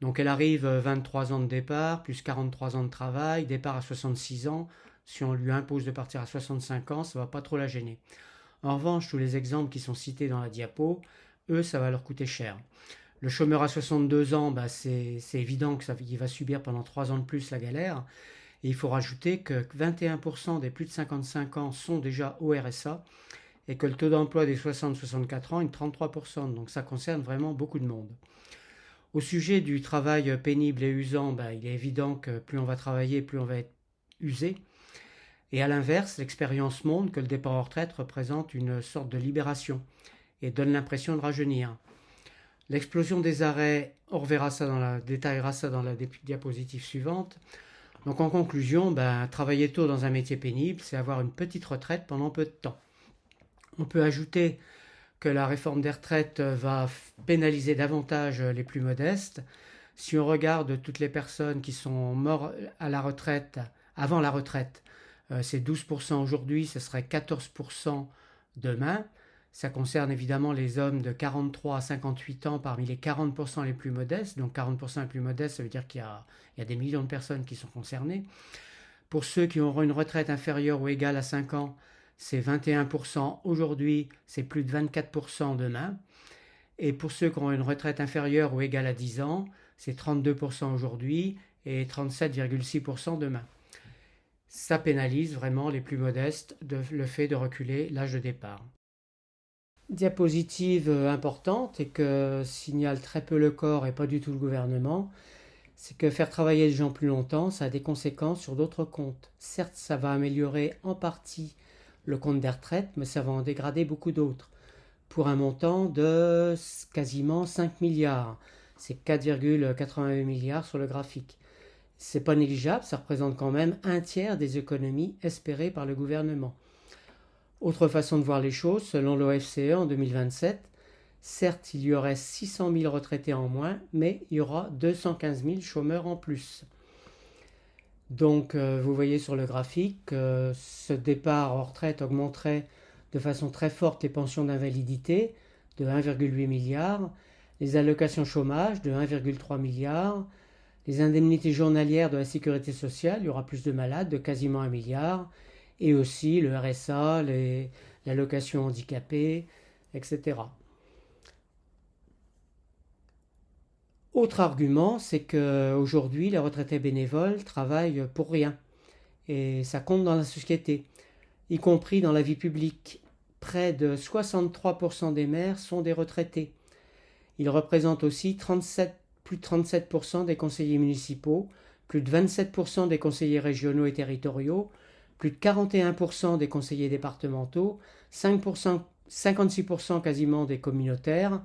Donc elle arrive 23 ans de départ, plus 43 ans de travail, départ à 66 ans. Si on lui impose de partir à 65 ans, ça va pas trop la gêner. En revanche, tous les exemples qui sont cités dans la diapo, eux, ça va leur coûter cher. Le chômeur à 62 ans, bah, c'est évident qu'il va subir pendant 3 ans de plus la galère il faut rajouter que 21% des plus de 55 ans sont déjà au RSA et que le taux d'emploi des 60-64 ans est de 33%. Donc ça concerne vraiment beaucoup de monde. Au sujet du travail pénible et usant, ben, il est évident que plus on va travailler, plus on va être usé. Et à l'inverse, l'expérience montre que le départ en retraite représente une sorte de libération et donne l'impression de rajeunir. L'explosion des arrêts, on reverra ça dans la, détaillera ça dans la diapositive suivante, donc en conclusion, ben, travailler tôt dans un métier pénible, c'est avoir une petite retraite pendant peu de temps. On peut ajouter que la réforme des retraites va pénaliser davantage les plus modestes. Si on regarde toutes les personnes qui sont mortes à la retraite, avant la retraite, euh, c'est 12% aujourd'hui, ce serait 14% demain. Ça concerne évidemment les hommes de 43 à 58 ans parmi les 40% les plus modestes. Donc 40% les plus modestes, ça veut dire qu'il y, a des millions de personnes qui sont concernées. Pour ceux qui auront une retraite inférieure ou égale à 5 ans, c'est 21% aujourd'hui, c'est plus de 24% demain. Et pour ceux qui auront une retraite inférieure ou égale à 10 ans, c'est 32% aujourd'hui et 37,6% demain. Ça pénalise vraiment les plus modestes de, le fait de reculer l'âge de départ. Diapositive importante et que signale très peu le corps et pas du tout le gouvernement, c'est que faire travailler les gens plus longtemps, ça a des conséquences sur d'autres comptes. Certes, ça va améliorer en partie le compte des retraites, mais ça va en dégrader beaucoup d'autres, pour un montant de quasiment 5 milliards. C'est 4,88 milliards sur le graphique. C'est pas négligeable, ça représente quand même un tiers des économies espérées par le gouvernement. Autre façon de voir les choses, selon l'OFCE en 2027, certes il y aurait 600 000 retraités en moins, mais il y aura 215 000 chômeurs en plus. Donc euh, vous voyez sur le graphique que ce départ en retraite augmenterait de façon très forte les pensions d'invalidité de 1,8 milliard, les allocations chômage de 1,3 milliard, les indemnités journalières de la sécurité sociale, il y aura plus de malades de quasiment 1 milliard, et aussi le RSA, l'allocation handicapée, etc. Autre argument, c'est qu'aujourd'hui, les retraités bénévoles travaillent pour rien. Et ça compte dans la société, y compris dans la vie publique. Près de 63% des maires sont des retraités. Ils représentent aussi 37, plus de 37% des conseillers municipaux, plus de 27% des conseillers régionaux et territoriaux, plus de 41% des conseillers départementaux, 5%, 56% quasiment des communautaires,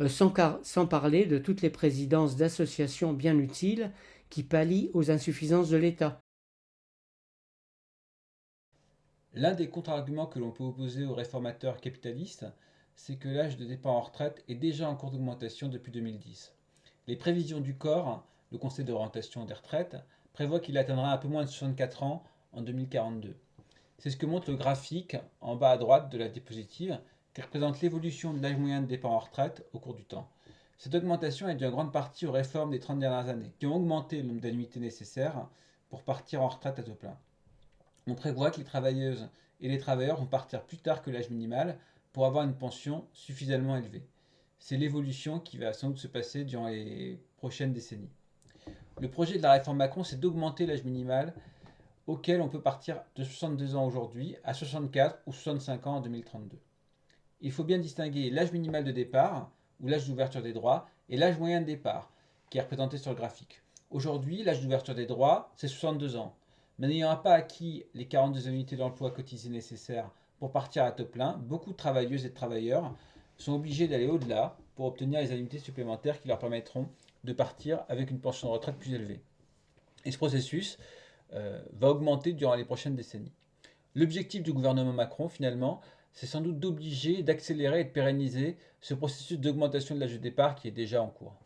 euh, sans, parler de toutes les présidences d'associations bien utiles qui pallient aux insuffisances de l'État. L'un des contre-arguments que l'on peut opposer aux réformateurs capitalistes, c'est que l'âge de départ en retraite est déjà en cours d'augmentation depuis 2010. Les prévisions du corps, le Conseil d'orientation des retraites, prévoient qu'il atteindra un peu moins de 64 ans en 2042. C'est ce que montre le graphique en bas à droite de la diapositive qui représente l'évolution de l'âge moyen de départ en retraite au cours du temps. Cette augmentation est due en grande partie aux réformes des 30 dernières années, qui ont augmenté le nombre d'annuités nécessaires pour partir en retraite à taux plein. On prévoit que les travailleuses et les travailleurs vont partir plus tard que l'âge minimal pour avoir une pension suffisamment élevée. C'est l'évolution qui va sans doute se passer durant les prochaines décennies. Le projet de la réforme Macron, c'est d'augmenter l'âge minimal auquel on peut partir de 62 ans aujourd'hui à 64 ou 65 ans en 2032. Il faut bien distinguer l'âge minimal de départ, ou l'âge d'ouverture des droits, et l'âge moyen de départ, qui est représenté sur le graphique. Aujourd'hui, l'âge d'ouverture des droits, c'est 62 ans. Mais n'ayant pas acquis les 42 unités d'emploi cotisées nécessaires pour partir à taux plein, beaucoup de travailleuses et de travailleurs sont obligés d'aller au-delà pour obtenir les annuités supplémentaires qui leur permettront de partir avec une pension de retraite plus élevée. Et ce processus, euh, va augmenter durant les prochaines décennies. L'objectif du gouvernement Macron, finalement, c'est sans doute d'obliger, d'accélérer et de pérenniser ce processus d'augmentation de l'âge de départ qui est déjà en cours.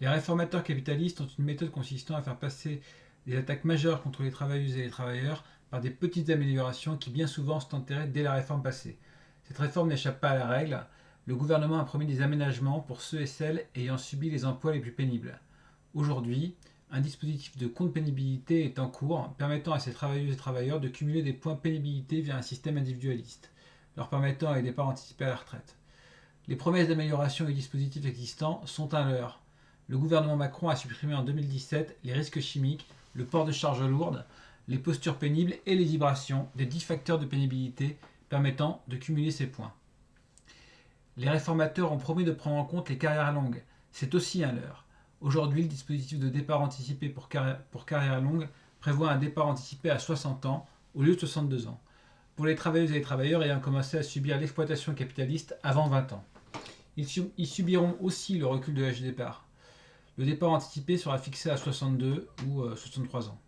Les réformateurs capitalistes ont une méthode consistant à faire passer des attaques majeures contre les travailleuses et les travailleurs par des petites améliorations qui bien souvent sont enterrées dès la réforme passée. Cette réforme n'échappe pas à la règle, le gouvernement a promis des aménagements pour ceux et celles ayant subi les emplois les plus pénibles. Aujourd'hui, un dispositif de compte pénibilité est en cours, permettant à ces travailleuses et travailleurs de cumuler des points pénibilité via un système individualiste, leur permettant un départ anticipé à la retraite. Les promesses d'amélioration des dispositifs existants sont un leurre. Le gouvernement Macron a supprimé en 2017 les risques chimiques, le port de charges lourdes, les postures pénibles et les vibrations, des 10 facteurs de pénibilité permettant de cumuler ces points. Les réformateurs ont promis de prendre en compte les carrières longues. C'est aussi un leurre. Aujourd'hui, le dispositif de départ anticipé pour carrière, longue prévoit un départ anticipé à 60 ans au lieu de 62 ans, pour les travailleuses et les travailleurs ayant commencé à subir l'exploitation capitaliste avant 20 ans. Ils, subiront aussi le recul de l'âge de départ. Le départ anticipé sera fixé à 62 ou 63 euh, ans.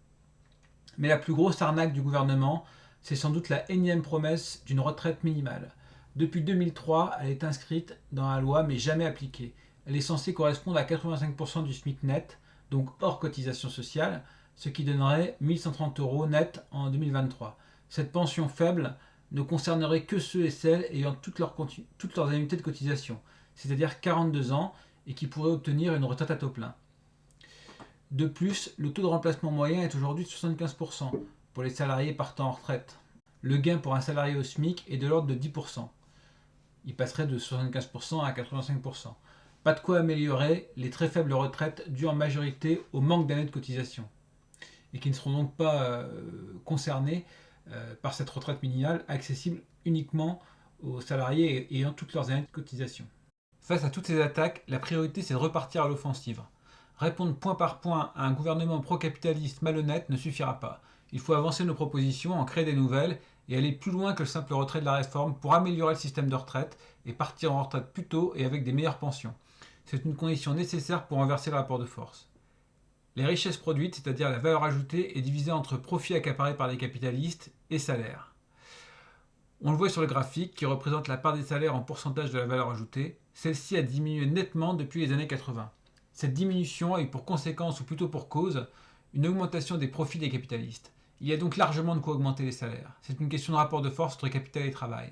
Mais la plus grosse arnaque du gouvernement, c'est sans doute la énième promesse d'une retraite minimale. Depuis 2003, elle est inscrite dans la loi mais jamais appliquée. Elle est censée correspondre à 85% du SMIC net, donc hors cotisation sociale, ce qui donnerait 1130 euros net en 2023. Cette pension faible ne concernerait que ceux et celles ayant toutes leurs, toutes leurs annuités de cotisation, c'est-à-dire 42 ans, et qui pourraient obtenir une retraite à taux plein. De plus, le taux de remplacement moyen est aujourd'hui de 75% pour les salariés partant en retraite. Le gain pour un salarié au SMIC est de l'ordre de 10%. Il passerait de 75% à 85%. Pas de quoi améliorer les très faibles retraites dues en majorité au manque d'années de cotisation et qui ne seront donc pas euh, concernés euh, par cette retraite minimale accessible uniquement aux salariés ayant toutes leurs années de cotisation. Face à toutes ces attaques, la priorité c'est de repartir à l'offensive. Répondre point par point à un gouvernement pro-capitaliste malhonnête ne suffira pas. Il faut avancer nos propositions, en créer des nouvelles et aller plus loin que le simple retrait de la réforme pour améliorer le système de retraite et partir en retraite plus tôt et avec des meilleures pensions. C'est une condition nécessaire pour renverser le rapport de force. Les richesses produites, c'est-à-dire la valeur ajoutée, est divisée entre profits accaparés par les capitalistes et salaires. On le voit sur le graphique qui représente la part des salaires en pourcentage de la valeur ajoutée. Celle-ci a diminué nettement depuis les années 80. Cette diminution a eu pour conséquence, ou plutôt pour cause, une augmentation des profits des capitalistes. Il y a donc largement de quoi augmenter les salaires. C'est une question de rapport de force entre capital et travail.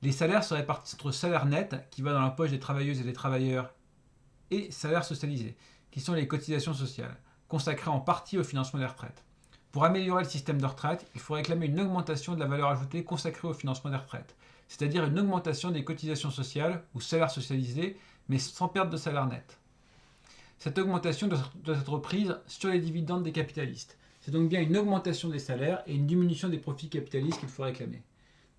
Les salaires se répartissent entre salaire net, qui va dans la poche des travailleuses et des travailleurs, et salaire socialisé, qui sont les cotisations sociales, consacrées en partie au financement des retraites. Pour améliorer le système de retraite, il faut réclamer une augmentation de la valeur ajoutée consacrée au financement des retraites, c'est-à-dire une augmentation des cotisations sociales ou salaires socialisés, mais sans perte de salaire net. Cette augmentation doit être prise sur les dividendes des capitalistes. C'est donc bien une augmentation des salaires et une diminution des profits capitalistes qu'il faut réclamer.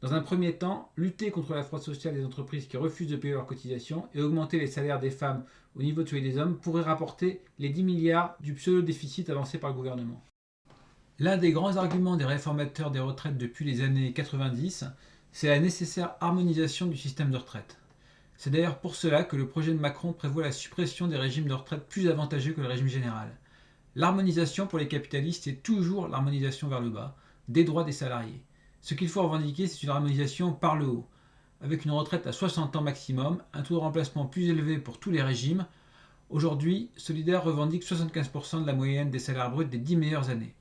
Dans un premier temps, lutter contre la fraude sociale des entreprises qui refusent de payer leurs cotisations et augmenter les salaires des femmes au niveau de celui des hommes pourrait rapporter les 10 milliards du pseudo-déficit avancé par le gouvernement. L'un des grands arguments des réformateurs des retraites depuis les années 90, c'est la nécessaire harmonisation du système de retraite. C'est d'ailleurs pour cela que le projet de Macron prévoit la suppression des régimes de retraite plus avantageux que le régime général. L'harmonisation pour les capitalistes, c'est toujours l'harmonisation vers le bas, des droits des salariés. Ce qu'il faut revendiquer, c'est une harmonisation par le haut, avec une retraite à 60 ans maximum, un taux de remplacement plus élevé pour tous les régimes. Aujourd'hui, Solidaire revendique 75% de la moyenne des salaires bruts des 10 meilleures années.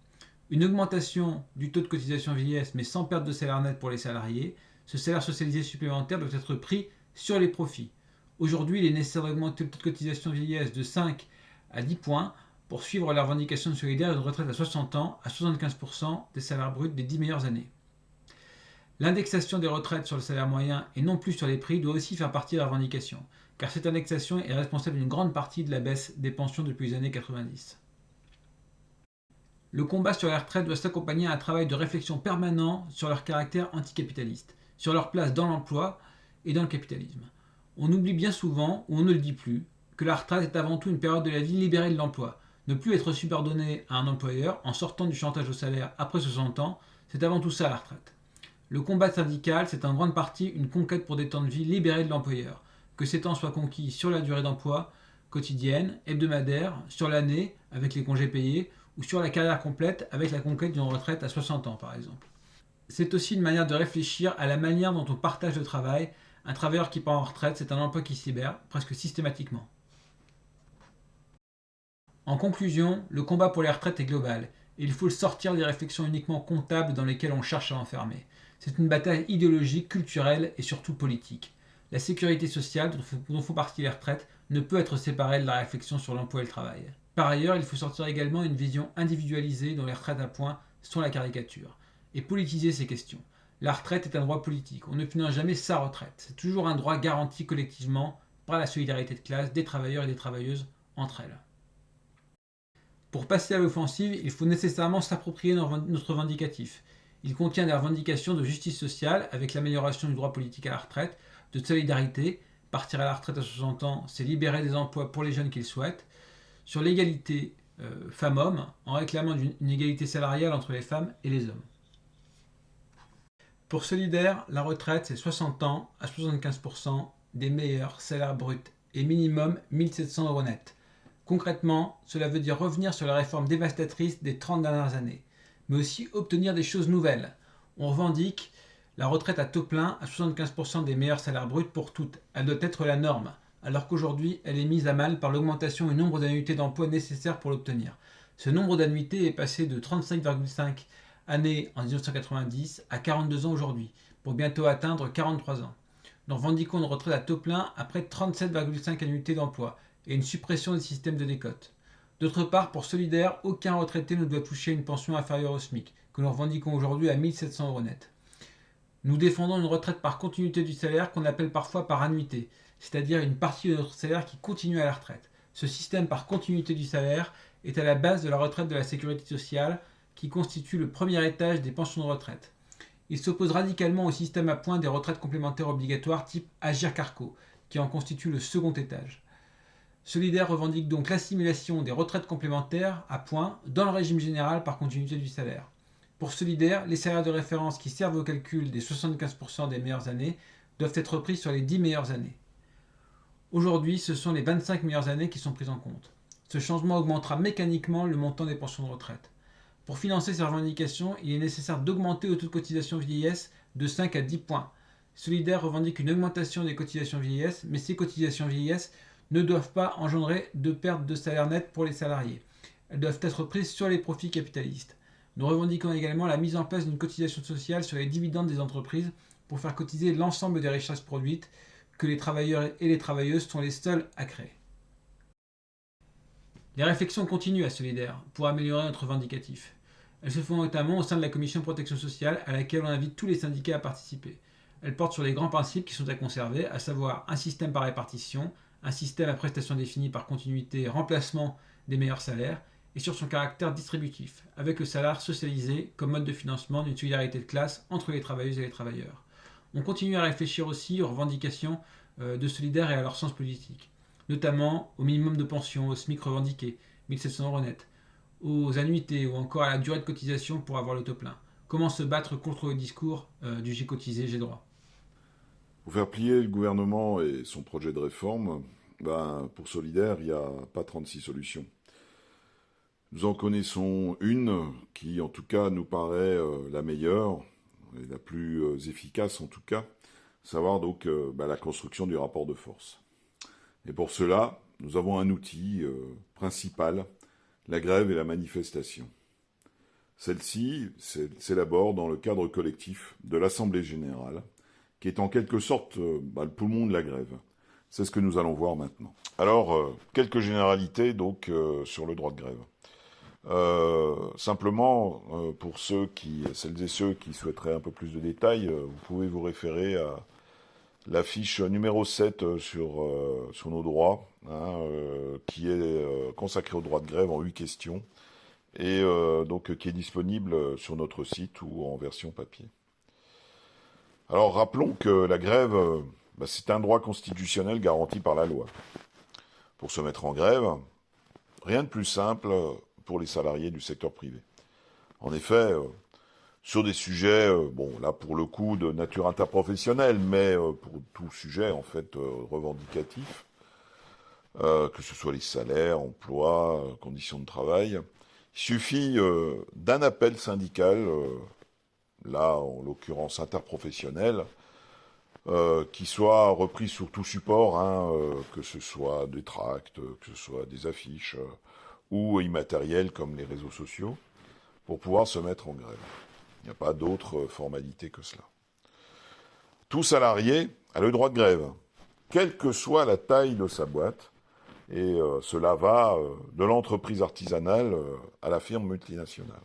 Une augmentation du taux de cotisation vieillesse, mais sans perte de salaire net pour les salariés. Ce salaire socialisé supplémentaire doit être pris sur les profits. Aujourd'hui, il est nécessaire d'augmenter le taux de cotisation vieillesse de 5 à 10 points pour suivre la revendication solidaire d'une retraite à 60 ans à 75% des salaires bruts des 10 meilleures années. L'indexation des retraites sur le salaire moyen et non plus sur les prix doit aussi faire partie de la revendication, car cette indexation est responsable d'une grande partie de la baisse des pensions depuis les années 90. Le combat sur les retraites doit s'accompagner à un travail de réflexion permanent sur leur caractère anticapitaliste, sur leur place dans l'emploi et dans le capitalisme. On oublie bien souvent, ou on ne le dit plus, que la retraite est avant tout une période de la vie libérée de l'emploi. Ne plus être subordonné à un employeur en sortant du chantage au salaire après 60 ans, c'est avant tout ça la retraite. Le combat syndical, c'est en grande partie une conquête pour des temps de vie libérés de l'employeur, que ces temps soient conquis sur la durée d'emploi quotidienne, hebdomadaire, sur l'année avec les congés payés, ou sur la carrière complète avec la conquête d'une retraite à 60 ans par exemple. C'est aussi une manière de réfléchir à la manière dont on partage le travail. Un travailleur qui part en retraite, c'est un emploi qui se libère, presque systématiquement. En conclusion, le combat pour les retraites est global, et il faut le sortir des réflexions uniquement comptables dans lesquelles on cherche à enfermer. C'est une bataille idéologique, culturelle et surtout politique. La sécurité sociale, dont font partie les retraites, ne peut être séparée de la réflexion sur l'emploi et le travail. Par ailleurs, il faut sortir également une vision individualisée dont les retraites à points sont la caricature, et politiser ces questions. La retraite est un droit politique, on ne finance jamais sa retraite. C'est toujours un droit garanti collectivement par la solidarité de classe des travailleurs et des travailleuses entre elles. Pour passer à l'offensive, il faut nécessairement s'approprier notre revendicatif. Il contient des revendications de justice sociale avec l'amélioration du droit politique à la retraite, de solidarité, partir à la retraite à 60 ans, c'est libérer des emplois pour les jeunes qu'ils souhaitent, sur l'égalité euh, femmes-hommes, en réclamant une égalité salariale entre les femmes et les hommes. Pour Solidaire, la retraite, c'est 60 ans à 75% des meilleurs salaires bruts et minimum 1700 euros net. Concrètement, cela veut dire revenir sur la réforme dévastatrice des 30 dernières années mais aussi obtenir des choses nouvelles. On revendique la retraite à taux plein à 75% des meilleurs salaires bruts pour toutes. Elle doit être la norme, alors qu'aujourd'hui elle est mise à mal par l'augmentation du nombre d'annuités d'emploi nécessaires pour l'obtenir. Ce nombre d'annuités est passé de 35,5 années en 1990 à 42 ans aujourd'hui, pour bientôt atteindre 43 ans. Nous revendiquons une retraite à taux plein après 37,5 annuités d'emploi et une suppression des systèmes de décote. D'autre part, pour Solidaire, aucun retraité ne doit toucher une pension inférieure au SMIC, que nous revendiquons aujourd'hui à 1700 euros net. Nous défendons une retraite par continuité du salaire qu'on appelle parfois par annuité, c'est-à-dire une partie de notre salaire qui continue à la retraite. Ce système par continuité du salaire est à la base de la retraite de la sécurité sociale, qui constitue le premier étage des pensions de retraite. Il s'oppose radicalement au système à points des retraites complémentaires obligatoires type Agir Carco, qui en constitue le second étage. Solidaire revendique donc l'assimilation des retraites complémentaires à points dans le régime général par continuité du salaire. Pour Solidaire, les salaires de référence qui servent au calcul des 75% des meilleures années doivent être pris sur les 10 meilleures années. Aujourd'hui, ce sont les 25 meilleures années qui sont prises en compte. Ce changement augmentera mécaniquement le montant des pensions de retraite. Pour financer ces revendications, il est nécessaire d'augmenter le taux de cotisation vieillesse de 5 à 10 points. Solidaire revendique une augmentation des cotisations vieillesse, mais ces cotisations vieillesse ne doivent pas engendrer de perte de salaire net pour les salariés. Elles doivent être prises sur les profits capitalistes. Nous revendiquons également la mise en place d'une cotisation sociale sur les dividendes des entreprises pour faire cotiser l'ensemble des richesses produites que les travailleurs et les travailleuses sont les seuls à créer. Les réflexions continuent à Solidaire pour améliorer notre vindicatif. Elles se font notamment au sein de la commission protection sociale à laquelle on invite tous les syndicats à participer. Elles portent sur les grands principes qui sont à conserver, à savoir un système par répartition, un système à prestations définies par continuité remplacement des meilleurs salaires, et sur son caractère distributif, avec le salaire socialisé comme mode de financement d'une solidarité de classe entre les travailleuses et les travailleurs. On continue à réfléchir aussi aux revendications euh, de solidaires et à leur sens politique, notamment au minimum de pension, au SMIC revendiqué, 1700 euros net, aux annuités ou encore à la durée de cotisation pour avoir l'auto plein. Comment se battre contre le discours euh, du j'ai cotisé, j'ai droit? Pour faire plier le gouvernement et son projet de réforme, ben, pour Solidaire, il n'y a pas 36 solutions. Nous en connaissons une qui, en tout cas, nous paraît euh, la meilleure et la plus euh, efficace, en tout cas, savoir donc euh, ben, la construction du rapport de force. Et pour cela, nous avons un outil principal, la grève et la manifestation. Celle-ci s'élabore dans le cadre collectif de l'Assemblée générale, qui est en quelque sorte euh, bah, le poumon de la grève. C'est ce que nous allons voir maintenant. Alors, euh, quelques généralités donc euh, sur le droit de grève. simplement, pour ceux qui, celles et ceux qui souhaiteraient un peu plus de détails, vous pouvez vous référer à la fiche numéro 7 sur, nos droits, hein, qui est consacrée au droit de grève en 8 questions, et donc qui est disponible sur notre site ou en version papier. Alors rappelons que la grève, euh, bah, c'est un droit constitutionnel garanti par la loi. Pour se mettre en grève, rien de plus simple pour les salariés du secteur privé. En effet, euh, sur des sujets, euh, bon là pour le coup de nature interprofessionnelle, mais pour tout sujet en fait revendicatif, que ce soit les salaires, emplois, conditions de travail, il suffit d'un appel syndical là en l'occurrence interprofessionnel, euh, qui soit repris sur tout support, hein, euh, que ce soit des tracts, que ce soit des affiches euh, ou immatériels comme les réseaux sociaux, pour pouvoir se mettre en grève. Il n'y a pas d'autre formalité que cela. Tout salarié a le droit de grève, quelle que soit la taille de sa boîte, et cela va de l'entreprise artisanale à la firme multinationale.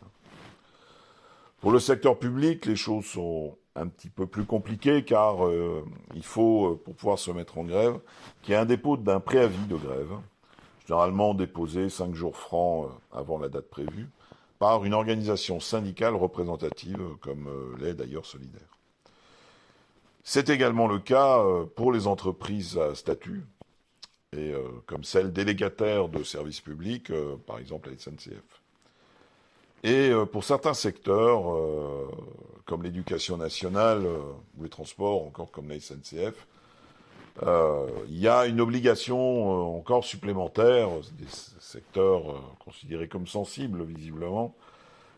Pour le secteur public, les choses sont un petit peu plus compliquées car euh, il faut, euh, pour pouvoir se mettre en grève, qu'il y ait un dépôt d'un préavis de grève, généralement déposé cinq jours francs euh, avant la date prévue, par une organisation syndicale représentative, comme l'est d'ailleurs Solidaire. C'est également le cas pour les entreprises à statut, et comme celles délégataires de services publics, par exemple la SNCF. Et euh, pour certains secteurs, euh, comme l'éducation nationale euh, ou les transports, encore comme la SNCF, il y a une obligation encore supplémentaire, des secteurs considérés comme sensibles visiblement,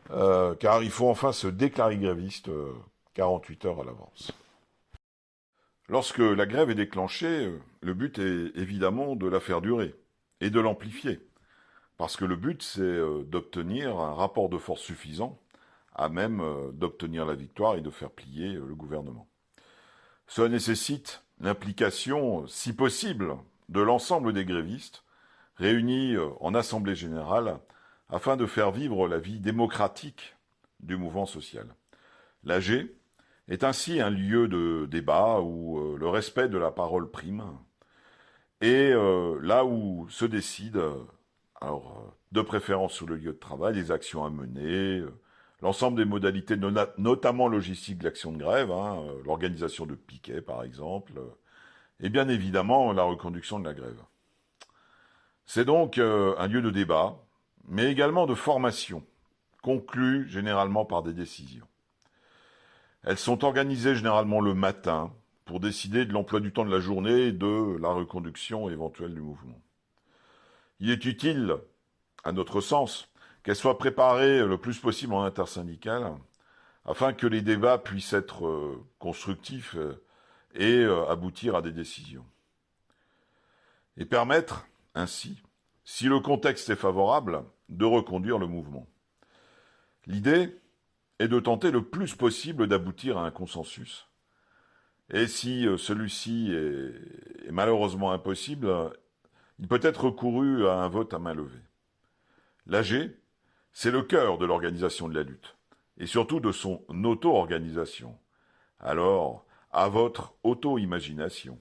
car il faut enfin se déclarer gréviste 48 heures à l'avance. Lorsque la grève est déclenchée, le but est évidemment de la faire durer et de l'amplifier. Parce que le but, c'est euh, d'obtenir un rapport de force suffisant à même euh, d'obtenir la victoire et de faire plier euh, le gouvernement. Cela nécessite l'implication, si possible, de l'ensemble des grévistes, réunis en Assemblée générale afin de faire vivre la vie démocratique du mouvement social. L'AG est ainsi un lieu de débat où le respect de la parole prime et là où se décide, alors de préférence sur le lieu de travail, les actions à mener, l'ensemble des modalités, notamment logistiques de l'action de grève, hein, euh, l'organisation de piquets par exemple, euh, et bien évidemment la reconduction de la grève. C'est donc euh, un lieu de débat, mais également de formation, conclu généralement par des décisions. Elles sont organisées généralement le matin pour décider de l'emploi du temps de la journée et de la reconduction éventuelle du mouvement. Il est utile, à notre sens, qu'elle soit préparée le plus possible en intersyndicale, afin que les débats puissent être euh, constructifs euh, et euh, aboutir à des décisions. Et permettre, ainsi, si le contexte est favorable, de reconduire le mouvement. L'idée est de tenter le plus possible d'aboutir à un consensus. Et si celui-ci est, malheureusement impossible, il peut être recouru à un vote à main levée. L'AG c'est le cœur de l'organisation de la lutte, et surtout de son auto-organisation. Alors, à votre auto-imagination.